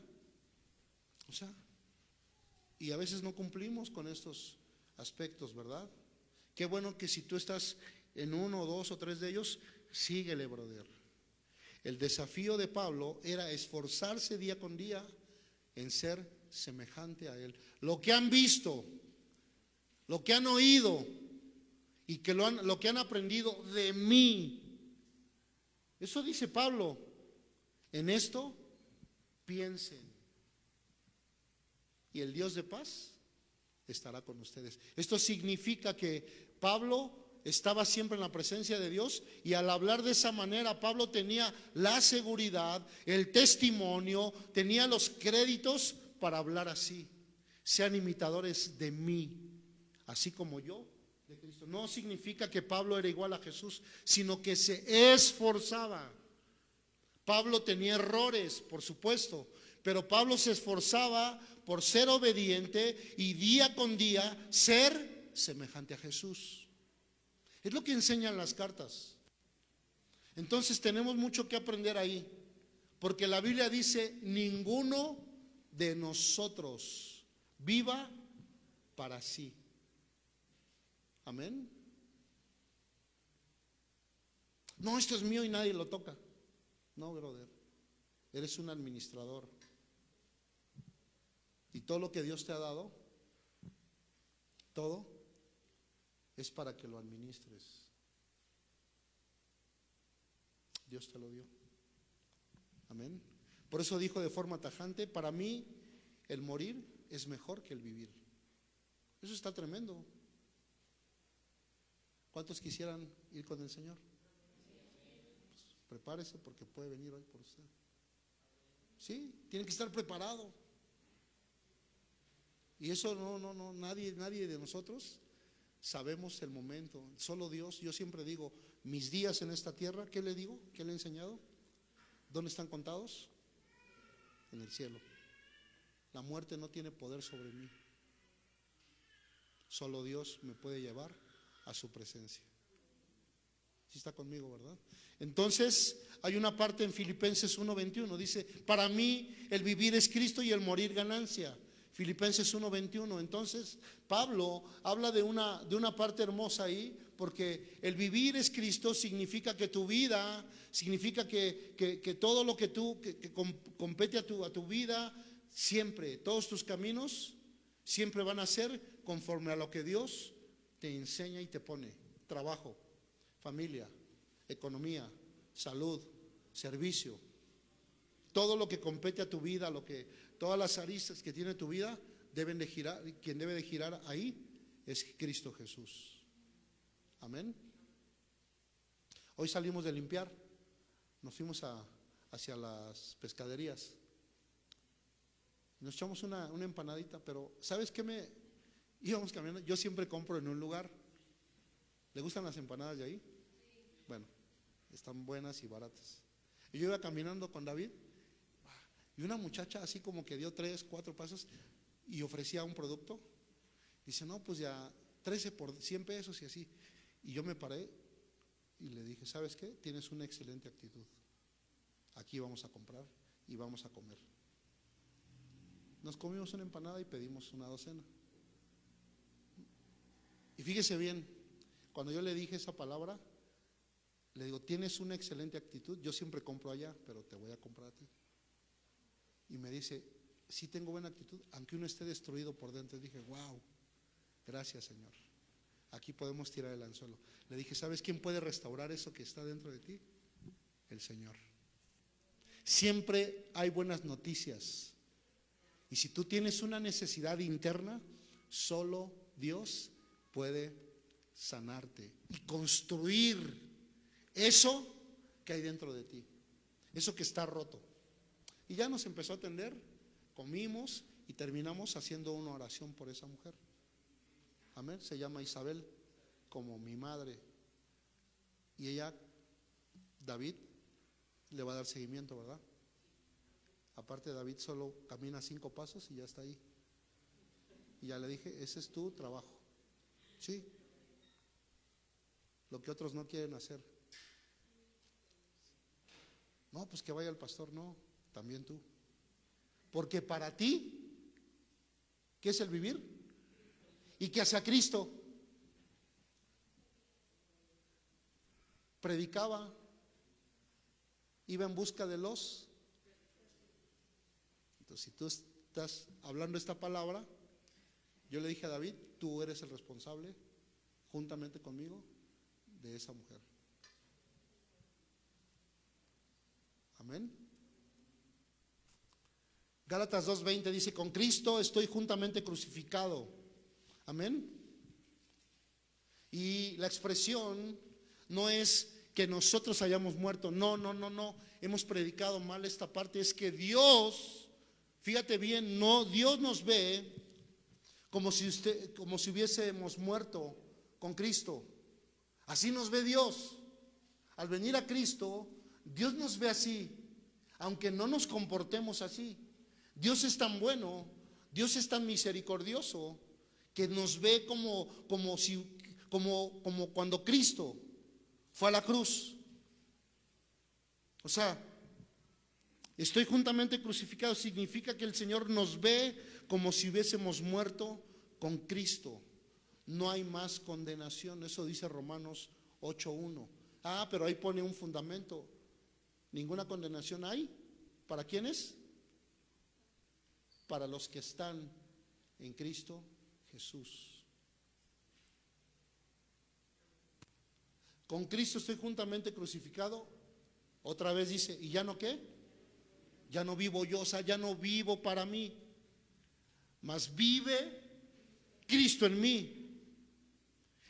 O sea, y a veces no cumplimos con estos aspectos, ¿verdad? Qué bueno que si tú estás en uno, dos o tres de ellos, síguele, brother. El desafío de Pablo era esforzarse día con día en ser semejante a él. Lo que han visto, lo que han oído y que lo, han, lo que han aprendido de mí. Eso dice Pablo. En esto piensen. Y el Dios de paz estará con ustedes. Esto significa que Pablo estaba siempre en la presencia de Dios y al hablar de esa manera Pablo tenía la seguridad, el testimonio, tenía los créditos para hablar así. Sean imitadores de mí, así como yo de Cristo. No significa que Pablo era igual a Jesús, sino que se esforzaba. Pablo tenía errores, por supuesto, pero Pablo se esforzaba por ser obediente y día con día ser semejante a Jesús. Es lo que enseñan las cartas. Entonces tenemos mucho que aprender ahí, porque la Biblia dice, ninguno de nosotros viva para sí. Amén. No, esto es mío y nadie lo toca. No, brother. Eres un administrador. Y todo lo que Dios te ha dado, todo, es para que lo administres. Dios te lo dio. Amén. Por eso dijo de forma tajante, para mí el morir es mejor que el vivir. Eso está tremendo. ¿Cuántos quisieran ir con el Señor? Pues, prepárese porque puede venir hoy por usted. Sí, tiene que estar preparado. Y eso no, no, no, nadie, nadie de nosotros sabemos el momento. Solo Dios. Yo siempre digo, mis días en esta tierra, ¿qué le digo? ¿Qué le he enseñado? ¿Dónde están contados? En el cielo. La muerte no tiene poder sobre mí. Solo Dios me puede llevar a su presencia. Si está conmigo, ¿verdad? Entonces, hay una parte en Filipenses 1:21, dice, para mí el vivir es Cristo y el morir ganancia. Filipenses 1:21. Entonces, Pablo habla de una, de una parte hermosa ahí, porque el vivir es Cristo significa que tu vida, significa que, que, todo lo que tú, que, que compete a tu, a tu vida, siempre, todos tus caminos, siempre van a ser conforme a lo que Dios te enseña y te pone. Trabajo, familia, economía, salud, servicio. Todo lo que compete a tu vida, lo que, todas las aristas que tiene tu vida, deben de girar, quien debe de girar ahí es Cristo Jesús. Amén. Hoy salimos de limpiar, nos fuimos a, hacia las pescaderías. Nos echamos una, una empanadita, pero ¿sabes qué me íbamos caminando? Yo siempre compro en un lugar. ¿Le gustan las empanadas de ahí? Bueno, están buenas y baratas. Y yo iba caminando con David y una muchacha así como que dio tres, cuatro pasos y ofrecía un producto. Dice, no, pues ya 13 por 100 pesos y así. Y yo me paré y le dije, ¿sabes qué? Tienes una excelente actitud. Aquí vamos a comprar y vamos a comer. Nos comimos una empanada y pedimos una docena. Y fíjese bien, cuando yo le dije esa palabra, le digo, tienes una excelente actitud, yo siempre compro allá, pero te voy a comprar a ti. Y me dice, sí tengo buena actitud, aunque uno esté destruido por dentro. Dije, wow, gracias Señor. Aquí podemos tirar el anzuelo. Le dije, ¿sabes quién puede restaurar eso que está dentro de ti? El Señor. Siempre hay buenas noticias. Y si tú tienes una necesidad interna, solo Dios puede sanarte y construir eso que hay dentro de ti, eso que está roto. Y ya nos empezó a atender, comimos y terminamos haciendo una oración por esa mujer. Amén. Se llama Isabel, como mi madre. Y ella, David, le va a dar seguimiento, ¿verdad? Aparte, David solo camina cinco pasos y ya está ahí. Y ya le dije, ese es tu trabajo. Sí. Lo que otros no quieren hacer. No, pues que vaya el pastor, no, también tú. Porque para ti, ¿qué es el vivir? Y que hacia Cristo predicaba, iba en busca de los. Entonces, si tú estás hablando esta palabra, yo le dije a David, tú eres el responsable, juntamente conmigo, de esa mujer. Amén. Gálatas 2.20 dice, con Cristo estoy juntamente crucificado. Amén. Y la expresión no es que nosotros hayamos muerto. No, no, no, no. Hemos predicado mal esta parte. Es que Dios, fíjate bien, no, Dios nos ve como si usted, como si hubiésemos muerto con Cristo. Así nos ve Dios. Al venir a Cristo, Dios nos ve así, aunque no nos comportemos así. Dios es tan bueno, Dios es tan misericordioso, que nos ve como, como, si, como, como cuando Cristo fue a la cruz. O sea, estoy juntamente crucificado significa que el Señor nos ve como si hubiésemos muerto con Cristo. No hay más condenación, eso dice Romanos 8.1. Ah, pero ahí pone un fundamento. Ninguna condenación hay. ¿Para quiénes? Para los que están en Cristo Jesús. Con Cristo estoy juntamente crucificado. Otra vez dice, ¿y ya no qué? Ya no vivo yo, o sea, ya no vivo para mí. Mas vive Cristo en mí.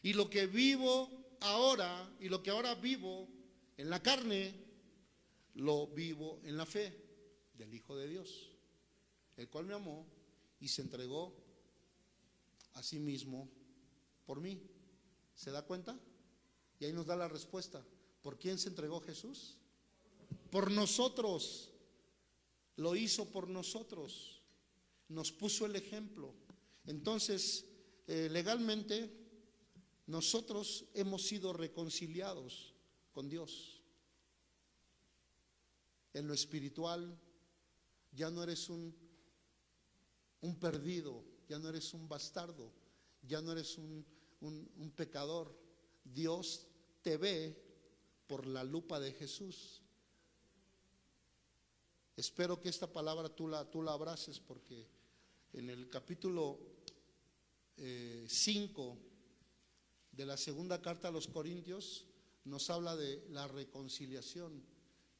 Y lo que vivo ahora y lo que ahora vivo en la carne, lo vivo en la fe del Hijo de Dios, el cual me amó y se entregó a sí mismo por mí. ¿Se da cuenta? Y ahí nos da la respuesta. ¿Por quién se entregó Jesús? Por nosotros. Lo hizo por nosotros. Nos puso el ejemplo. Entonces, eh, legalmente, nosotros hemos sido reconciliados con Dios. En lo espiritual, ya no eres un, un perdido, ya no eres un bastardo, ya no eres un, un pecador. Dios te ve por la lupa de Jesús. Espero que esta palabra tú la, tú la abraces porque en el capítulo 5 eh, de la segunda carta a los Corintios nos habla de la reconciliación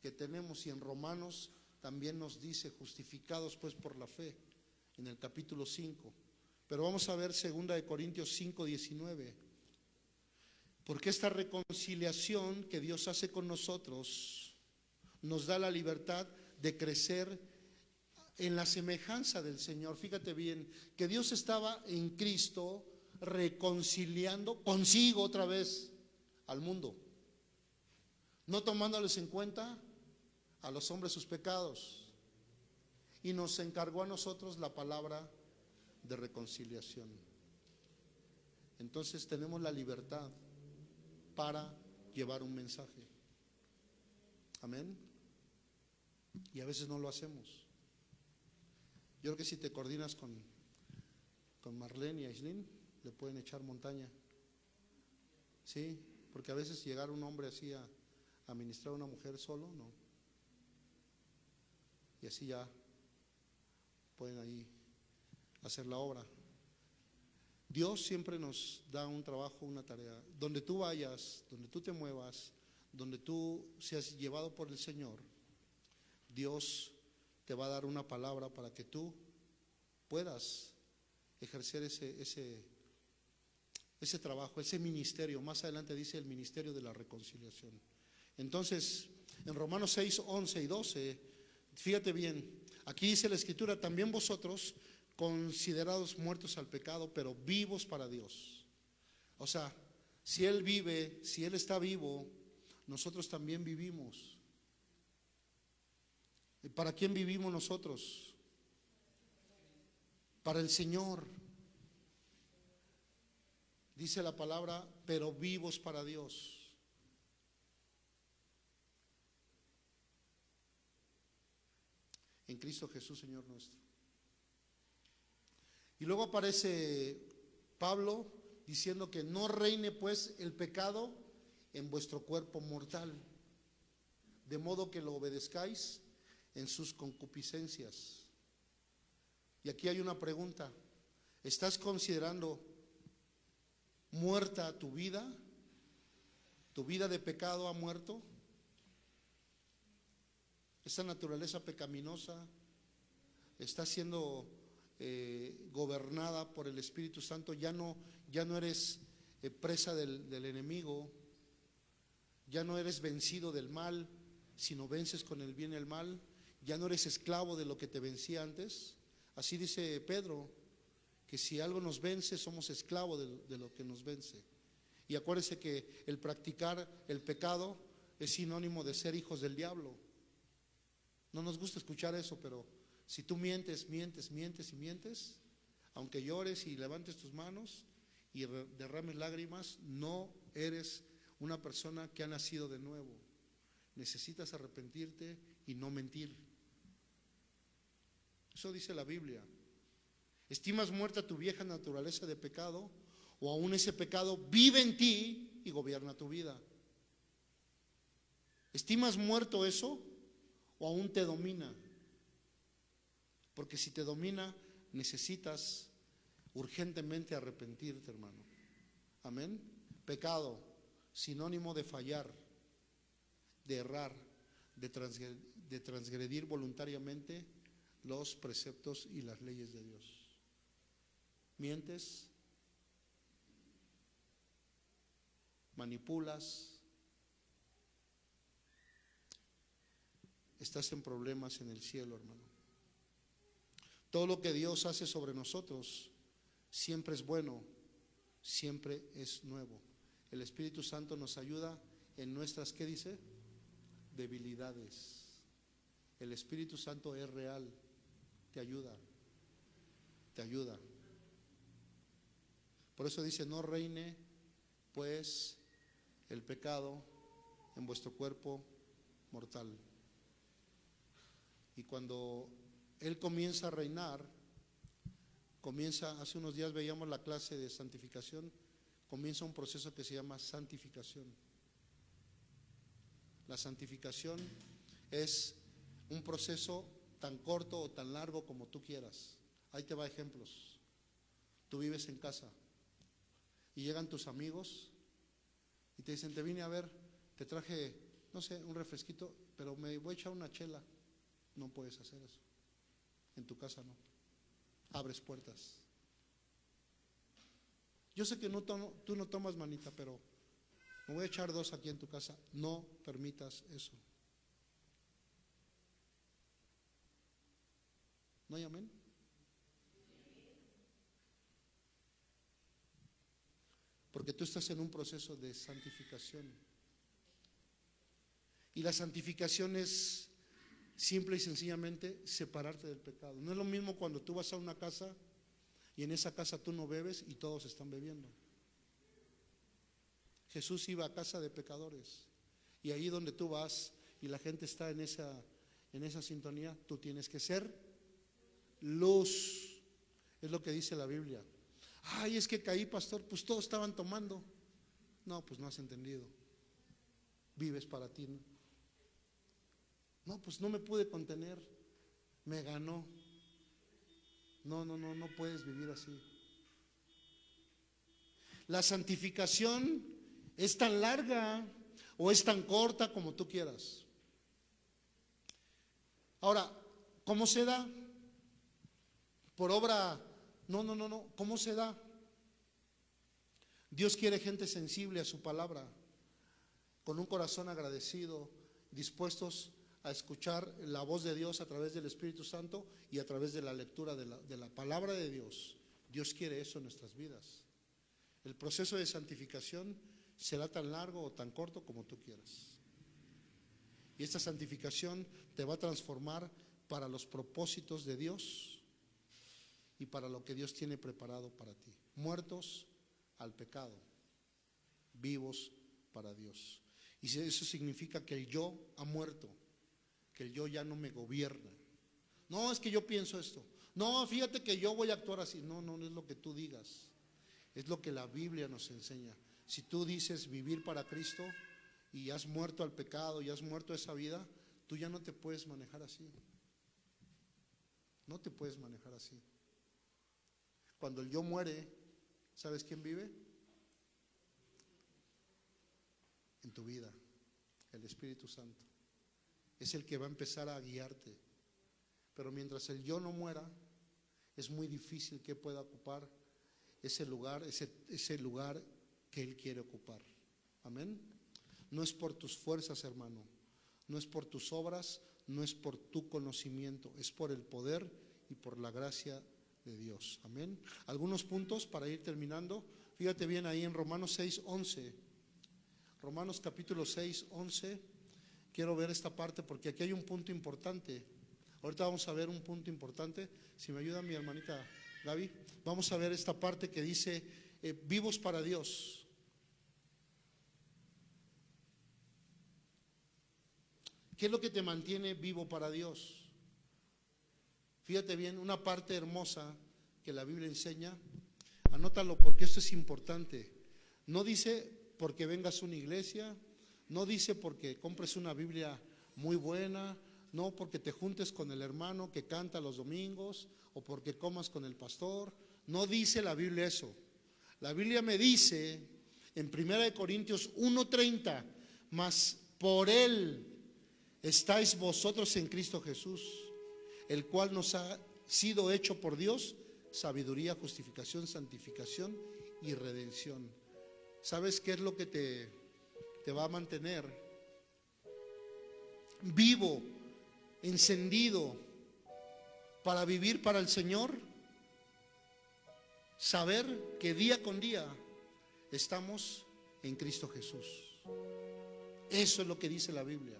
que tenemos y en Romanos también nos dice justificados pues por la fe en el capítulo 5. Pero vamos a ver segunda de Corintios 5, 19. Porque esta reconciliación que Dios hace con nosotros nos da la libertad de crecer en la semejanza del Señor. Fíjate bien, que Dios estaba en Cristo reconciliando consigo otra vez al mundo, no tomándoles en cuenta a los hombres sus pecados. Y nos encargó a nosotros la palabra de reconciliación. Entonces tenemos la libertad para llevar un mensaje. Amén. Y a veces no lo hacemos. Yo creo que si te coordinas con, con Marlene y Aislinn, le pueden echar montaña. Sí, porque a veces llegar un hombre así a, a ministrar a una mujer solo, no. Y así ya pueden ahí hacer la obra. Dios siempre nos da un trabajo, una tarea. Donde tú vayas, donde tú te muevas, donde tú seas llevado por el Señor, Dios te va a dar una palabra para que tú puedas ejercer ese, ese, ese trabajo, ese ministerio. Más adelante dice el ministerio de la reconciliación. Entonces, en Romanos 6, 11 y 12, fíjate bien, aquí dice la escritura, también vosotros considerados muertos al pecado, pero vivos para Dios. O sea, si Él vive, si Él está vivo, nosotros también vivimos. ¿Y para quién vivimos nosotros? Para el Señor. Dice la palabra, pero vivos para Dios. En Cristo Jesús, Señor nuestro. Y luego aparece Pablo diciendo que no reine pues el pecado en vuestro cuerpo mortal, de modo que lo obedezcáis en sus concupiscencias. Y aquí hay una pregunta. ¿Estás considerando muerta tu vida? ¿Tu vida de pecado ha muerto? Esa naturaleza pecaminosa está siendo eh, gobernada por el Espíritu Santo. Ya no, ya no eres eh, presa del, del enemigo, ya no eres vencido del mal, sino vences con el bien y el mal. Ya no eres esclavo de lo que te vencía antes. Así dice Pedro, que si algo nos vence, somos esclavos de, de lo que nos vence. Y acuérdese que el practicar el pecado es sinónimo de ser hijos del diablo. No nos gusta escuchar eso, pero si tú mientes, mientes, mientes y mientes, aunque llores y levantes tus manos y derrames lágrimas, no eres una persona que ha nacido de nuevo. Necesitas arrepentirte y no mentir. Eso dice la Biblia. ¿Estimas muerta tu vieja naturaleza de pecado o aún ese pecado vive en ti y gobierna tu vida? ¿Estimas muerto eso o aún te domina? Porque si te domina, necesitas urgentemente arrepentirte, hermano. Amén. Pecado, sinónimo de fallar, de errar, de transgredir, de transgredir voluntariamente los preceptos y las leyes de Dios. Mientes, manipulas, estás en problemas en el cielo, hermano. Todo lo que Dios hace sobre nosotros siempre es bueno, siempre es nuevo. El Espíritu Santo nos ayuda en nuestras, ¿qué dice? Debilidades. El Espíritu Santo es real, te ayuda, te ayuda. Por eso dice, no reine pues el pecado en vuestro cuerpo mortal. Y cuando Él comienza a reinar, comienza, hace unos días veíamos la clase de santificación, comienza un proceso que se llama santificación. La santificación es un proceso tan corto o tan largo como tú quieras. Ahí te va ejemplos. Tú vives en casa y llegan tus amigos y te dicen, te vine a ver, te traje, no sé, un refresquito, pero me voy a echar una chela. No puedes hacer eso. En tu casa no. Abres puertas. Yo sé que tú no tomas manita, pero Me voy a echar dos aquí en tu casa. No permitas eso. ¿No hay amén? Porque tú estás en un proceso de santificación. Y la santificación es simple y sencillamente separarte del pecado. No es lo mismo cuando tú vas a una casa y en esa casa tú no bebes y todos están bebiendo. Jesús iba a casa de pecadores y ahí donde tú vas y la gente está en esa, en esa sintonía, tú tienes que ser luz. Es lo que dice la Biblia. Ay, es que caí, pastor, pues todos estaban tomando. No, pues no has entendido. Vives para ti. ¿no? No, pues no me pude contener. Me ganó. No, no, no, no puedes vivir así. La santificación es tan larga o es tan corta como tú quieras. Ahora, ¿cómo se da? Por obra, no, no, no, no, ¿cómo se da? Dios quiere gente sensible a su palabra, con un corazón agradecido, dispuestos a escuchar la voz de Dios a través del Espíritu Santo y a través de la lectura de la, de la palabra de Dios. Dios quiere eso en nuestras vidas. El proceso de santificación será tan largo o tan corto como tú quieras. Y esta santificación te va a transformar para los propósitos de Dios y para lo que Dios tiene preparado para ti. Muertos al pecado, vivos para Dios. Y eso significa que el yo ha muerto, que el yo ya no me gobierna. No, es que yo pienso esto. No, fíjate que yo voy a actuar así. No, no, no es lo que tú digas. Es lo que la Biblia nos enseña. Si tú dices vivir para Cristo y has muerto al pecado y has muerto esa vida, tú ya no te puedes manejar así. No te puedes manejar así. Cuando el yo muere, ¿sabes quién vive? En tu vida, el Espíritu Santo. Es el que va a empezar a guiarte. Pero mientras el yo no muera, es muy difícil que pueda ocupar ese lugar, ese, lugar que Él quiere ocupar. Amén. No es por tus fuerzas, hermano. No es por tus obras, no es por tu conocimiento, es por el poder y por la gracia de Dios. Amén. Algunos puntos para ir terminando. Fíjate bien ahí en Romanos 6, 11. Romanos capítulo 6, 11. Quiero ver esta parte porque aquí hay un punto importante. Ahorita vamos a ver un punto importante. Si me ayuda mi hermanita Gaby, vamos a ver esta parte que dice, eh, vivos para Dios. ¿Qué es lo que te mantiene vivo para Dios? Fíjate bien, una parte hermosa que la Biblia enseña, anótalo porque esto es importante. No dice porque vengas a una iglesia, no dice porque compres una Biblia muy buena, no porque te juntes con el hermano que canta los domingos o porque comas con el pastor. No dice la Biblia eso. La Biblia me dice en 1 Corintios 1:30, mas por él estáis vosotros en Cristo Jesús, el cual nos ha sido hecho por Dios sabiduría, justificación, santificación y redención. ¿Sabes qué es lo que te, te va a mantener vivo, encendido para vivir para el Señor? Saber que día con día estamos en Cristo Jesús. Eso es lo que dice la Biblia.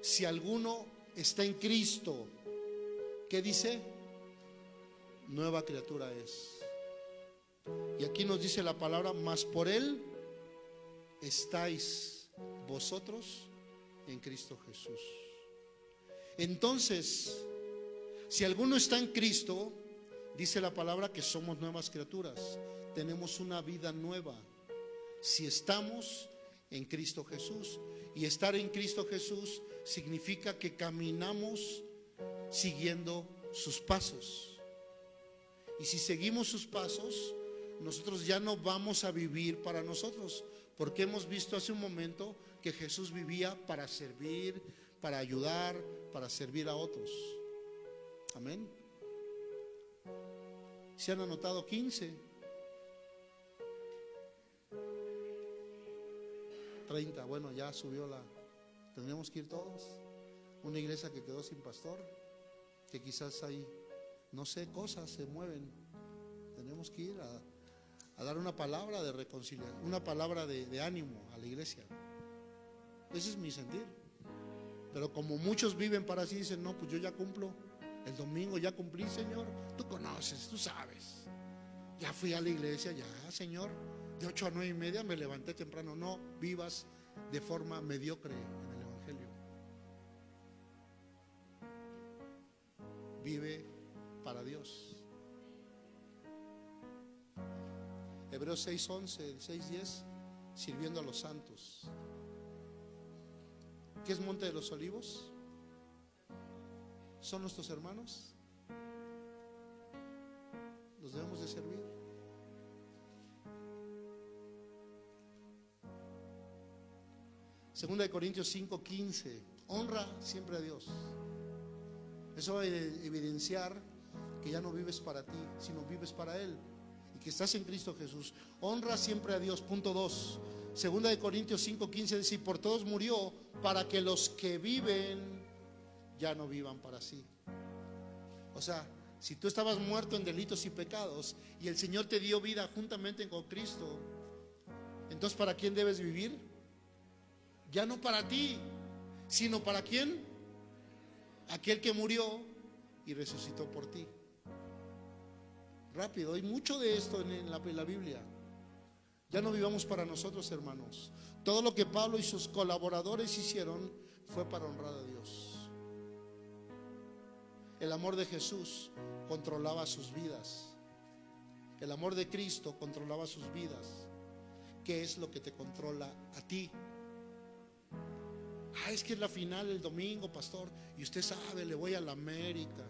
Si alguno está en Cristo, ¿qué dice? Nueva criatura es. Y aquí nos dice la palabra, más por Él estáis vosotros en Cristo Jesús. Entonces, si alguno está en Cristo, dice la palabra que somos nuevas criaturas, tenemos una vida nueva. Si estamos en Cristo Jesús. Y estar en Cristo Jesús significa que caminamos siguiendo sus pasos. Y si seguimos sus pasos, nosotros ya no vamos a vivir para nosotros, porque hemos visto hace un momento que Jesús vivía para servir, para ayudar, para servir a otros. Amén. Se han anotado 15. 30, bueno, ya subió la... Tendríamos que ir todos. Una iglesia que quedó sin pastor, que quizás hay, no sé, cosas se mueven. Tenemos que ir a, dar una palabra de reconciliación, una palabra de, de ánimo a la iglesia. Ese es mi sentir. Pero como muchos viven para así, dicen, no, pues yo ya cumplo. El domingo ya cumplí, Señor. Tú conoces, tú sabes. Ya fui a la iglesia, ya, Señor. De 8 a 9 y media me levanté temprano. No vivas de forma mediocre Vive para Dios. Hebreos 6:11, 6:10, sirviendo a los santos. ¿Qué es Monte de los Olivos? ¿Son nuestros hermanos? Los debemos de servir. Segunda de Corintios 5:15. Honra siempre a Dios. Eso va a evidenciar que ya no vives para ti, sino vives para Él. Y que estás en Cristo Jesús. Honra siempre a Dios. Punto 2. Segunda de Corintios 5:15 dice, y por todos murió para que los que viven ya no vivan para sí. O sea, si tú estabas muerto en delitos y pecados y el Señor te dio vida juntamente con Cristo, entonces ¿para quién debes vivir? Ya no para ti, sino para quién? Aquel que murió y resucitó por ti. Rápido, hay mucho de esto en la, Biblia. Ya no vivamos para nosotros, hermanos. Todo lo que Pablo y sus colaboradores hicieron fue para honrar a Dios. El amor de Jesús controlaba sus vidas. El amor de Cristo controlaba sus vidas. ¿Qué es lo que te controla a ti? Ah, es que es la final el domingo, pastor. Y usted sabe, le voy a la América.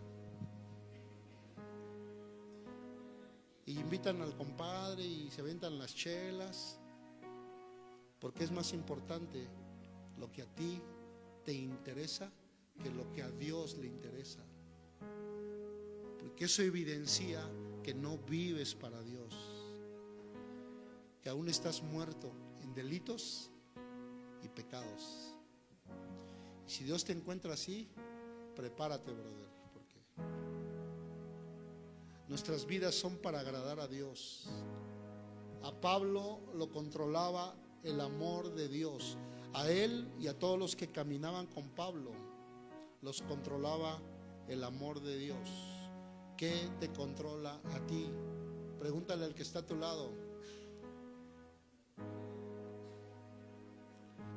Y invitan al compadre y se aventan las chelas. Porque es más importante lo que a ti te interesa que lo que a Dios le interesa. Porque eso evidencia que no vives para Dios. Que aún estás muerto en delitos y pecados. Si Dios te encuentra así, prepárate, brother, porque nuestras vidas son para agradar a Dios. A Pablo lo controlaba el amor de Dios. A él y a todos los que caminaban con Pablo los controlaba el amor de Dios. ¿Qué te controla a ti? Pregúntale al que está a tu lado.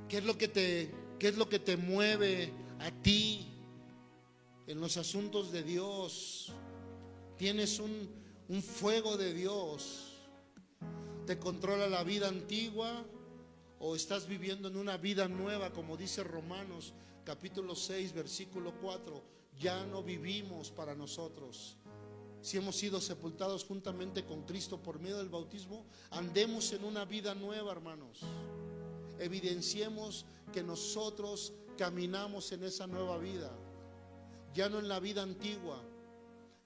¿Qué es lo que te, qué es lo que te mueve a ti en los asuntos de Dios? Tienes un, un fuego de Dios. ¿Te controla la vida antigua o estás viviendo en una vida nueva, como dice Romanos capítulo 6, versículo 4? Ya no vivimos para nosotros. Si hemos sido sepultados juntamente con Cristo por medio del bautismo, andemos en una vida nueva, hermanos. Evidenciemos que nosotros caminamos en esa nueva vida, ya no en la vida antigua,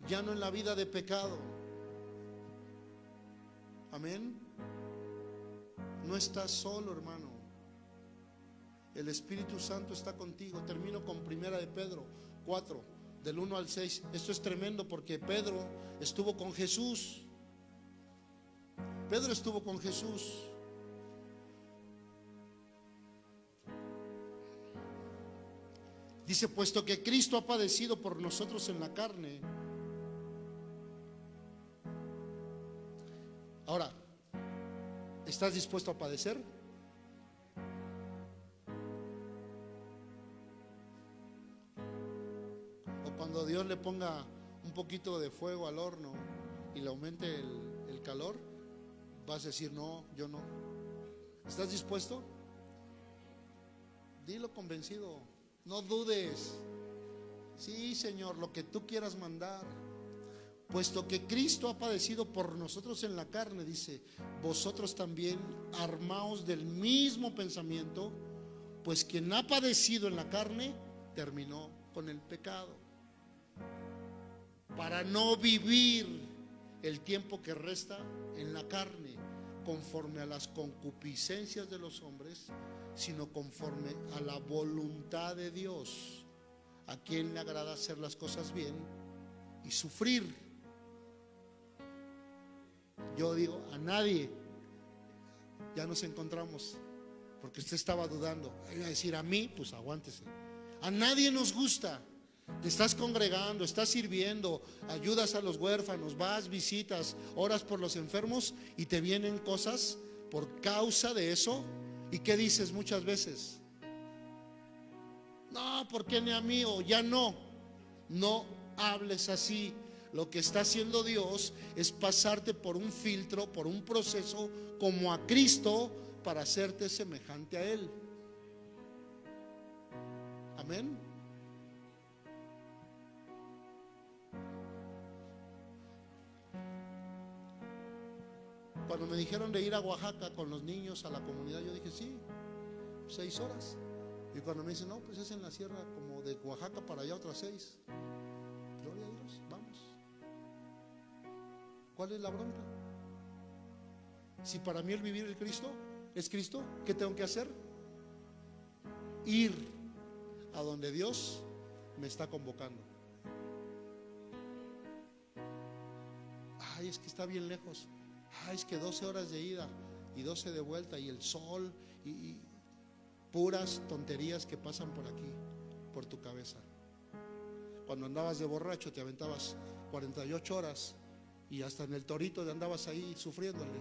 ya no en la vida de pecado. Amén. No estás solo, hermano. El Espíritu Santo está contigo. Termino con primera de Pedro 4, del 1 al 6. Esto es tremendo porque Pedro estuvo con Jesús. Pedro estuvo con Jesús. Dice, puesto que Cristo ha padecido por nosotros en la carne. Ahora, ¿estás dispuesto a padecer? O cuando Dios le ponga un poquito de fuego al horno y le aumente el, calor, vas a decir, no, yo no. ¿Estás dispuesto? Dilo convencido. No dudes. Sí, Señor, lo que tú quieras mandar. Puesto que Cristo ha padecido por nosotros en la carne, dice, vosotros también armaos del mismo pensamiento, pues quien ha padecido en la carne terminó con el pecado. Para no vivir el tiempo que resta en la carne, conforme a las concupiscencias de los hombres, sino conforme a la voluntad de Dios. A quien le agrada hacer las cosas bien y sufrir. Yo digo, a nadie. Ya nos encontramos. Porque usted estaba dudando. Iba a decir, a mí, pues aguántese. A nadie nos gusta. Te estás congregando, estás sirviendo, ayudas a los huérfanos, vas, visitas, oras por los enfermos y te vienen cosas por causa de eso. ¿Y qué dices muchas veces? No, porque ni a mí o ya no. No hables así. Lo que está haciendo Dios es pasarte por un filtro, por un proceso como a Cristo para hacerte semejante a Él. Amén. Cuando me dijeron de ir a Oaxaca con los niños a la comunidad, yo dije, sí, seis horas. Y cuando me dicen, no, pues es en la sierra como de Oaxaca para allá otras seis. Gloria a Dios, vamos. ¿Cuál es la bronca? Si para mí el vivir el Cristo es Cristo, ¿qué tengo que hacer? Ir a donde Dios me está convocando. Ay, es que está bien lejos. Ay, es que 12 horas de ida y 12 de vuelta y el sol y, y puras tonterías que pasan por aquí, por tu cabeza. Cuando andabas de borracho te aventabas 48 horas y hasta en el torito andabas ahí sufriéndole.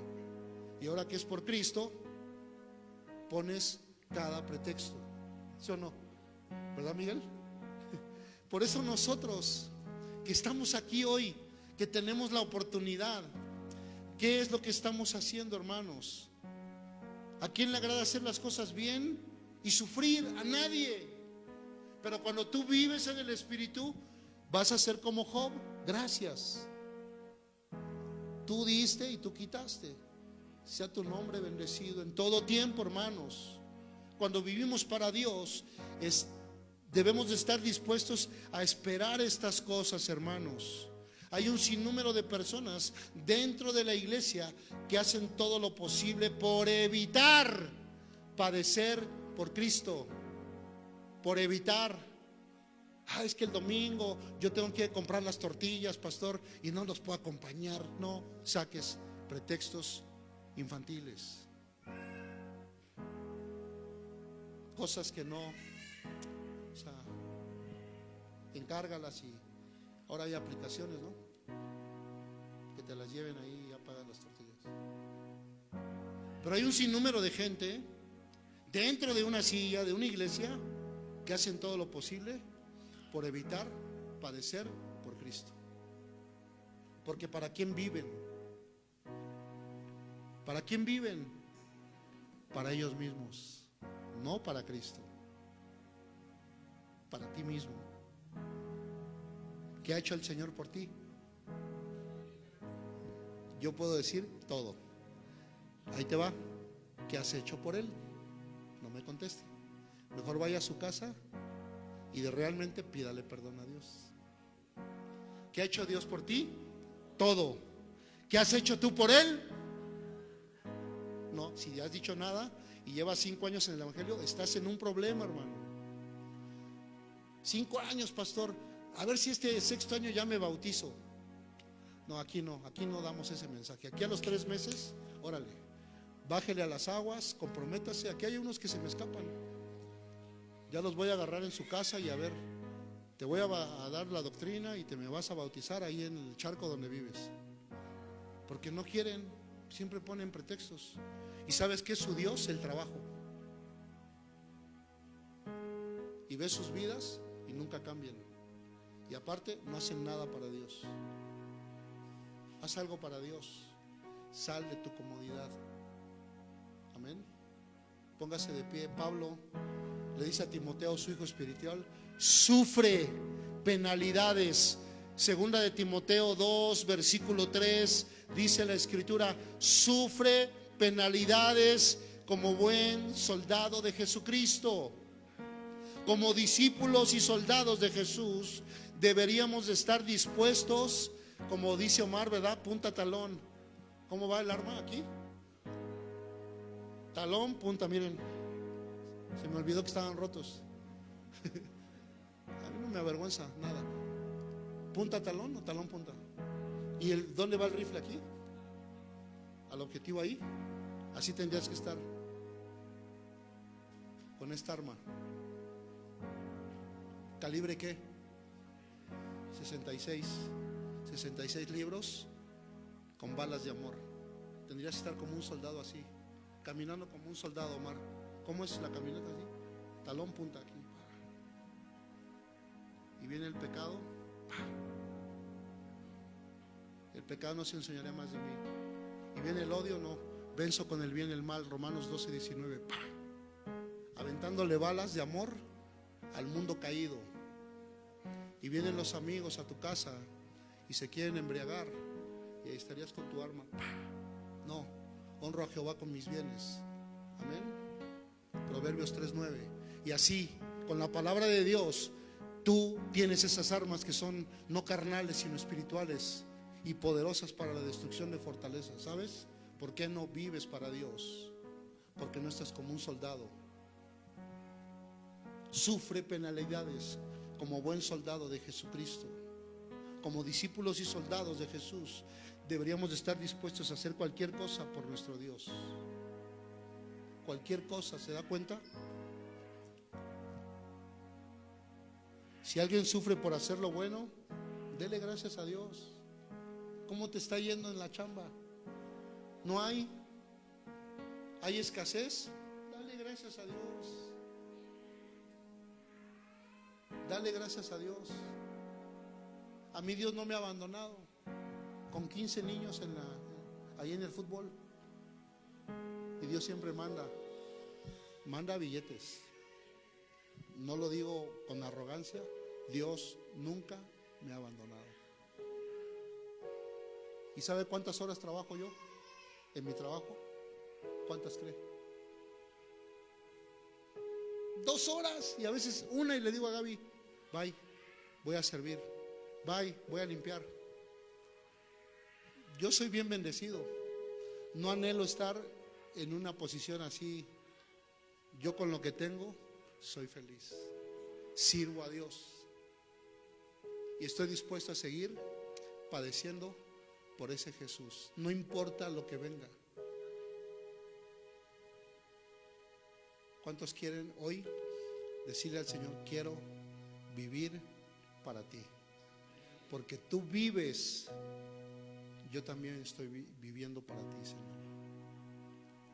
Y ahora que es por Cristo, pones cada pretexto. ¿Sí o no? ¿Verdad, Miguel? Por eso nosotros que estamos aquí hoy, que tenemos la oportunidad, ¿qué es lo que estamos haciendo, hermanos? ¿A quién le agrada hacer las cosas bien y sufrir? A nadie. Pero cuando tú vives en el Espíritu, vas a ser como Job. Gracias. Tú diste y tú quitaste. Sea tu nombre bendecido en todo tiempo, hermanos. Cuando vivimos para Dios, debemos de estar dispuestos a esperar estas cosas, hermanos. Hay un sinnúmero de personas dentro de la iglesia que hacen todo lo posible por evitar padecer por Cristo, por evitar. Ah, es que el domingo yo tengo que comprar las tortillas, pastor, y no los puedo acompañar. No saques pretextos infantiles. Cosas que no, o sea, encárgalas y ahora hay aplicaciones, ¿no? Que te las lleven ahí y ya pagan las tortillas. Pero hay un sinnúmero de gente dentro de una silla, de una iglesia, que hacen todo lo posible por evitar padecer por Cristo. Porque ¿para quién viven? ¿Para quién viven? Para ellos mismos, no para Cristo. Para ti mismo. ¿Qué ha hecho el Señor por ti? Yo puedo decir todo. Ahí te va. ¿Qué has hecho por Él? No me conteste. Mejor vaya a su casa y de realmente pídale perdón a Dios. ¿Qué ha hecho Dios por ti? Todo. ¿Qué has hecho tú por Él? No, si has dicho nada y llevas cinco años en el Evangelio, estás en un problema, hermano. Cinco años, pastor. A ver si este sexto año ya me bautizo. No, aquí no, aquí no damos ese mensaje. Aquí a los tres meses, órale, bájele a las aguas, comprométase. Aquí hay unos que se me escapan. Ya los voy a agarrar en su casa y a ver, te voy a, a dar la doctrina y te me vas a bautizar ahí en el charco donde vives. Porque no quieren, siempre ponen pretextos. ¿Y sabes qué es su Dios? El trabajo. Y ves sus vidas y nunca cambian. Y aparte no hacen nada para Dios. Haz algo para Dios. Sal de tu comodidad. Amén. Póngase de pie. Pablo le dice a Timoteo, su hijo espiritual, sufre penalidades. Segunda de Timoteo 2, versículo 3, dice la escritura, sufre penalidades como buen soldado de Jesucristo. Como discípulos y soldados de Jesús, deberíamos de estar dispuestos, como dice Omar, ¿verdad? Punta talón. ¿Cómo va el arma aquí? Talón, punta, miren. Se me olvidó que estaban rotos. A mí no me avergüenza nada. ¿Punta talón o talón punta? ¿Y el, dónde va el rifle aquí? Al objetivo ahí. Así tendrías que estar. Con esta arma. ¿Calibre qué? 66. 66 libros con balas de amor. Tendrías que estar como un soldado así. Caminando como un soldado, Omar. ¿Cómo es la caminata así? Talón punta aquí. Y viene el pecado. El pecado no se enseñará más de mí. Y viene el odio, no. Venzo con el bien y el mal. Romanos 12, 19. Aventándole balas de amor al mundo caído. Y vienen los amigos a tu casa se quieren embriagar. Y ahí estarías con tu arma. No, honro a Jehová con mis bienes. Amén. Proverbios 3:9. Y así, con la palabra de Dios, tú tienes esas armas que son no carnales, sino espirituales y poderosas para la destrucción de fortalezas. ¿Sabes? ¿Por qué no vives para Dios? Porque no estás como un soldado. Sufre penalidades como buen soldado de Jesucristo. Como discípulos y soldados de Jesús, deberíamos de estar dispuestos a hacer cualquier cosa por nuestro Dios. Cualquier cosa, ¿se da cuenta? Si alguien sufre por hacer lo bueno, dele gracias a Dios. ¿Cómo te está yendo en la chamba? ¿No hay? ¿Hay escasez? Dale gracias a Dios. Dale gracias a Dios. A mí Dios no me ha abandonado. Con 15 niños en la, ahí en el fútbol. Y Dios siempre manda. Manda billetes. No lo digo con arrogancia. Dios nunca me ha abandonado. ¿Y sabe cuántas horas trabajo yo en mi trabajo? ¿Cuántas cree? Dos horas y a veces una y le digo a Gaby, bye, voy a servir, bye, voy a limpiar. Yo soy bien bendecido. No anhelo estar en una posición así. Yo con lo que tengo soy feliz. Sirvo a Dios. Y estoy dispuesto a seguir padeciendo por ese Jesús. No importa lo que venga. ¿Cuántos quieren hoy decirle al Señor, quiero vivir para ti? Porque tú vives, yo también estoy viviendo para ti, Señor.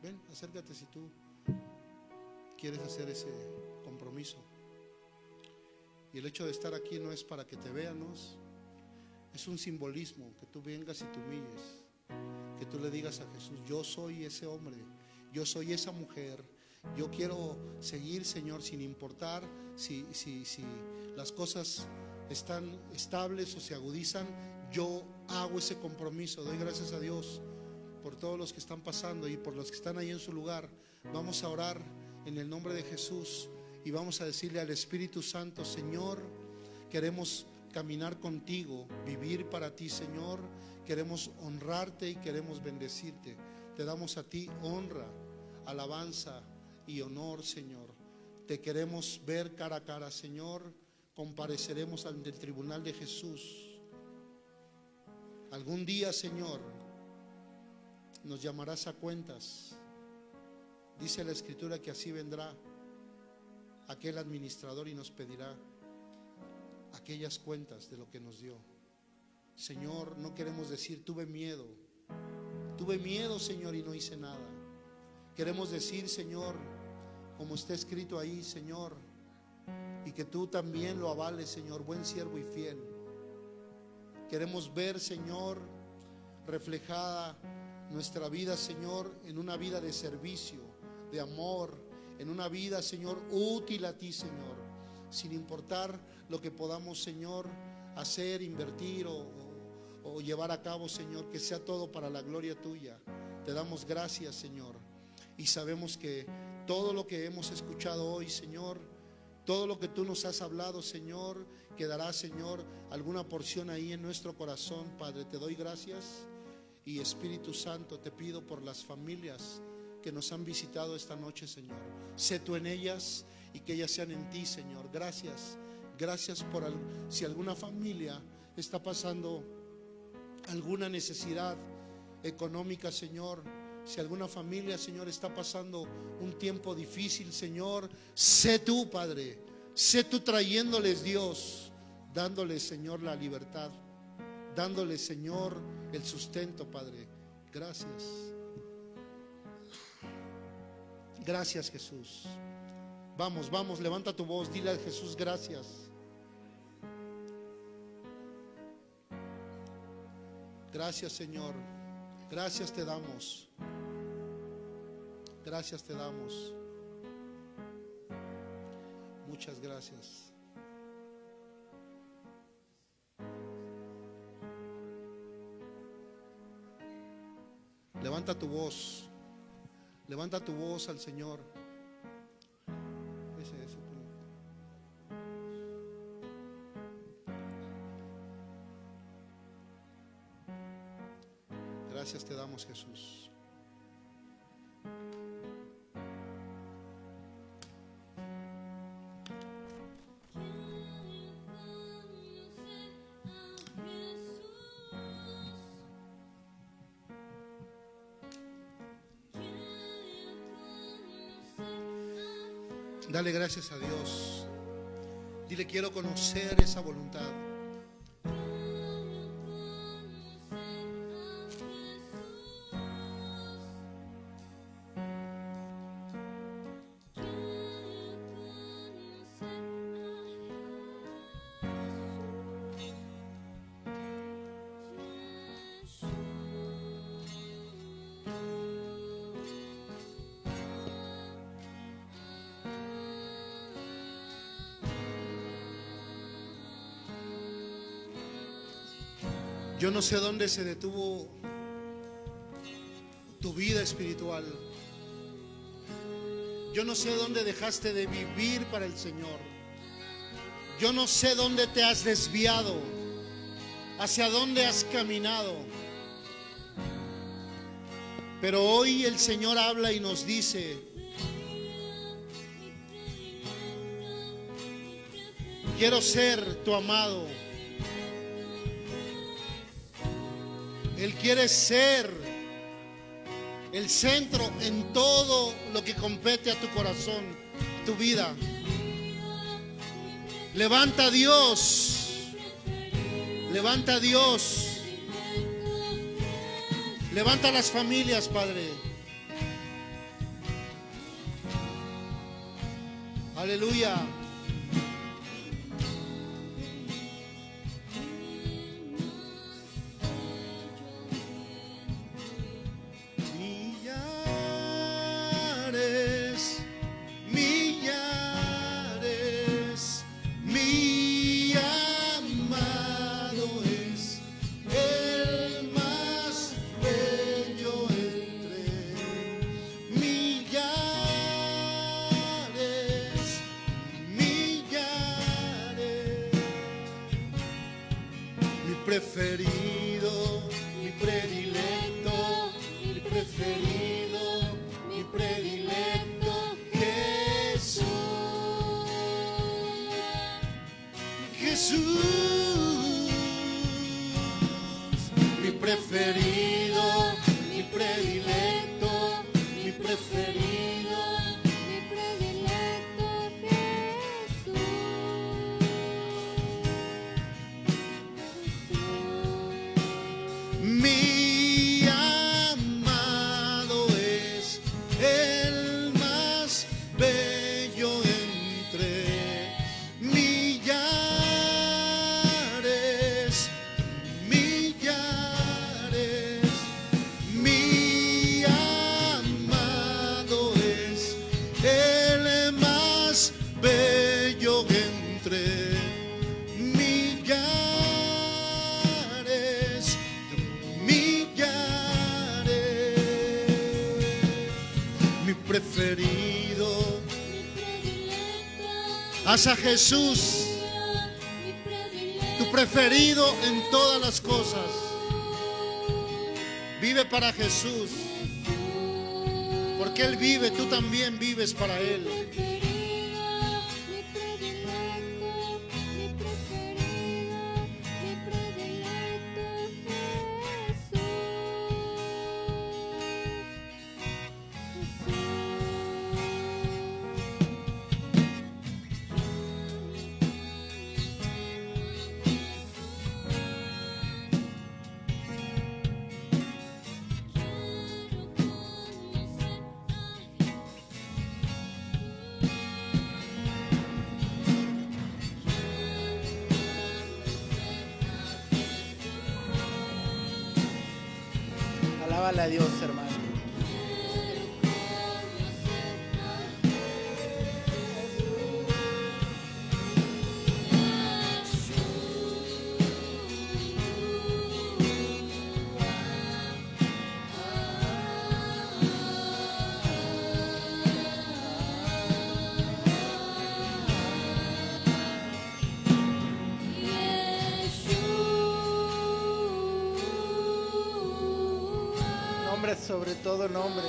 Ven, acércate si tú quieres hacer ese compromiso. Y el hecho de estar aquí no es para que te veanos, es un simbolismo, que tú vengas y te humilles, que tú le digas a Jesús, yo soy ese hombre, yo soy esa mujer, yo quiero seguir, Señor, sin importar si, si, si las cosas están estables o se agudizan, yo hago ese compromiso, doy gracias a Dios por todos los que están pasando y por los que están ahí en su lugar. Vamos a orar en el nombre de Jesús y vamos a decirle al Espíritu Santo, Señor, queremos caminar contigo, vivir para ti, Señor. Queremos honrarte y queremos bendecirte. Te damos a ti honra, alabanza y honor, Señor. Te queremos ver cara a cara, Señor. Compareceremos ante el tribunal de Jesús. Algún día, Señor, nos llamarás a cuentas. Dice la Escritura que así vendrá aquel administrador y nos pedirá aquellas cuentas de lo que nos dio. Señor, no queremos decir, tuve miedo. Tuve miedo, Señor, y no hice nada. Queremos decir, Señor, como está escrito ahí, Señor, y que tú también lo avales, Señor, buen siervo y fiel. Queremos ver, Señor, reflejada nuestra vida, Señor, en una vida de servicio, de amor, en una vida, Señor, útil a ti, Señor, sin importar lo que podamos, Señor, hacer, invertir o, o, llevar a cabo, Señor, que sea todo para la gloria tuya. Te damos gracias, Señor. Y sabemos que todo lo que hemos escuchado hoy, Señor, todo lo que tú nos has hablado, Señor, quedará, Señor, alguna porción ahí en nuestro corazón, Padre. Te doy gracias. Y Espíritu Santo, te pido por las familias que nos han visitado esta noche, Señor. Sé tú en ellas y que ellas sean en ti, Señor. Gracias. Gracias por si alguna familia está pasando alguna necesidad económica, Señor. Si alguna familia, Señor, está pasando un tiempo difícil, Señor, sé tú, Padre. Sé tú trayéndoles, Dios, dándoles, Señor, la libertad. Dándoles, Señor, el sustento, Padre. Gracias. Gracias, Jesús. Vamos, vamos, levanta tu voz, dile a Jesús gracias. Gracias, Señor. Gracias te damos. Gracias te damos. Muchas gracias. Levanta tu voz. Levanta tu voz al Señor. Damos, Jesús. Dale gracias a Dios. Dile, quiero conocer esa voluntad. Yo no sé dónde se detuvo tu vida espiritual. Yo no sé dónde dejaste de vivir para el Señor. Yo no sé dónde te has desviado, hacia dónde has caminado. Pero hoy el Señor habla y nos dice, quiero ser tu amado. Él quiere ser el centro en todo lo que compete a tu corazón, tu vida. Levanta a Dios. Levanta a Dios. Levanta a las familias, Padre. Aleluya. Haz a Jesús tu preferido en todas las cosas. Vive para Jesús, Porque Él vive, tú también vives para Él. Alábale a Dios, hermano. Sobre todo nombre.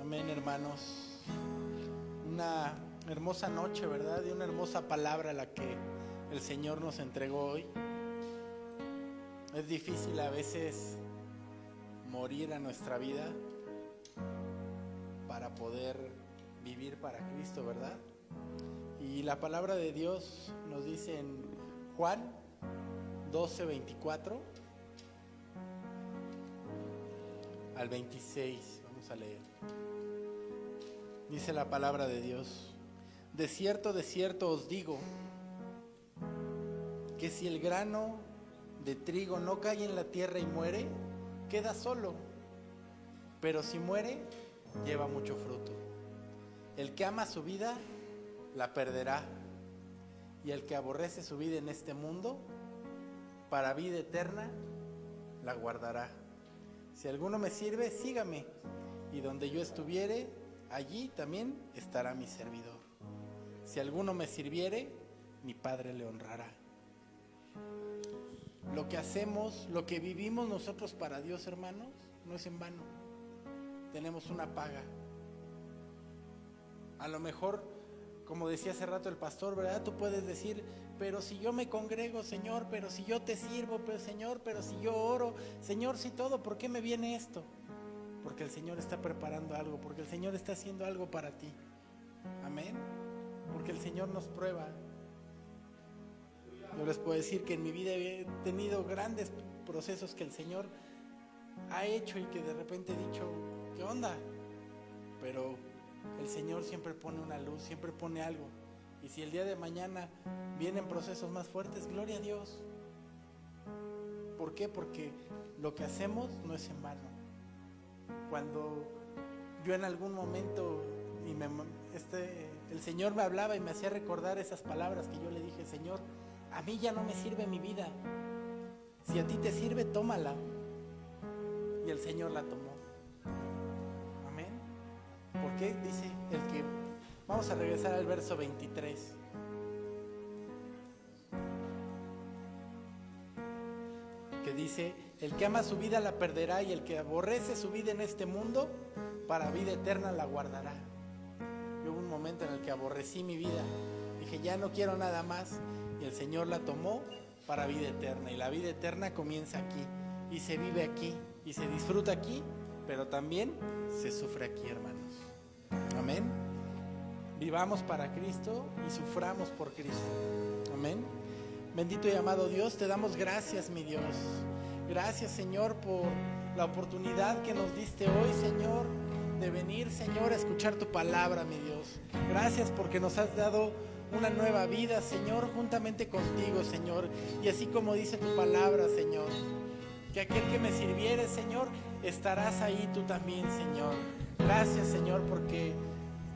Amén, hermanos. Hermosa noche, ¿verdad? Y una hermosa palabra la que el Señor nos entregó hoy. Es difícil a veces morir a nuestra vida para poder vivir para Cristo, ¿verdad? Y la palabra de Dios nos dice en Juan 12, 24 al 26. Vamos a leer. Dice la palabra de Dios, de cierto, de cierto os digo, que si el grano de trigo no cae en la tierra y muere, queda solo, pero si muere, lleva mucho fruto. El que ama su vida, la perderá, y el que aborrece su vida en este mundo, para vida eterna, la guardará. Si alguno me sirve, sígame, y donde yo estuviere, allí también estará mi servidor. Si alguno me sirviere, mi Padre le honrará. Lo que hacemos, lo que vivimos nosotros para Dios, hermanos, no es en vano. Tenemos una paga. A lo mejor, como decía hace rato el pastor, ¿verdad? Tú puedes decir, pero si yo me congrego, Señor, pero si yo te sirvo, pero Señor, pero si yo oro, Señor, si todo, ¿por qué me viene esto? Porque el Señor está preparando algo, porque el Señor está haciendo algo para ti. Amén. Porque el Señor nos prueba. Yo les puedo decir que en mi vida he tenido grandes procesos que el Señor ha hecho y que de repente he dicho, ¿qué onda? Pero el Señor siempre pone una luz, siempre pone algo. Y si el día de mañana vienen procesos más fuertes, gloria a Dios. ¿Por qué? Porque lo que hacemos no es en vano cuando yo en algún momento y me, este, el Señor me hablaba y me hacía recordar esas palabras que yo le dije, Señor, a mí ya no me sirve mi vida. Si a ti te sirve, tómala. Y el Señor la tomó. Amén. Porque dice el que... Vamos a regresar al verso 23. Que dice, el que ama su vida la perderá y el que aborrece su vida en este mundo, para vida eterna la guardará. Un momento en el que aborrecí mi vida. Dije, ya no quiero nada más. Y el Señor la tomó para vida eterna. Y la vida eterna comienza aquí. Y se vive aquí. Y se disfruta aquí. Pero también se sufre aquí, hermanos. Amén. Vivamos para Cristo y suframos por Cristo. Amén. Bendito y amado Dios, te damos gracias, mi Dios. Gracias, Señor, por la oportunidad que nos diste hoy, Señor, de venir, Señor, a escuchar tu palabra, mi Dios. Gracias porque nos has dado una nueva vida, Señor, juntamente contigo, Señor. Y así como dice tu palabra, Señor, que aquel que me sirviere, Señor, estarás ahí tú también, Señor. Gracias, Señor, porque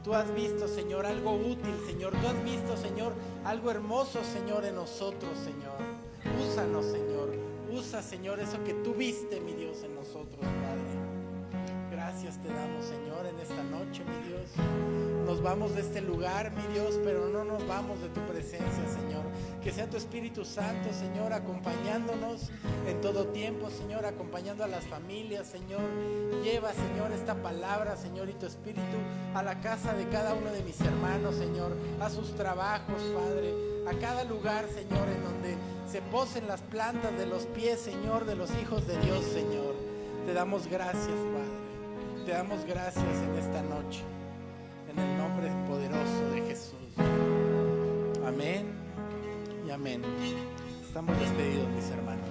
Tú has visto, Señor, algo útil, Señor. Tú has visto, Señor, algo hermoso, Señor, en nosotros, Señor. Úsanos, Señor. Usa, Señor, eso que tú viste, mi Dios, en nosotros, Padre. Gracias te damos, Señor, en esta noche, mi Dios. Nos vamos de este lugar, mi Dios, pero no nos vamos de tu presencia, Señor. Que sea tu Espíritu Santo, Señor, acompañándonos en todo tiempo, Señor, acompañando a las familias, Señor. Lleva, Señor, esta palabra, Señor, y tu Espíritu a la casa de cada uno de mis hermanos, Señor, a sus trabajos, Padre, a cada lugar, Señor, en donde se posen las plantas de los pies, Señor, de los hijos de Dios, Señor. Te damos gracias, Padre. Te damos gracias en esta noche, en el nombre poderoso de Jesús. Amén y amén. Estamos despedidos, mis hermanos.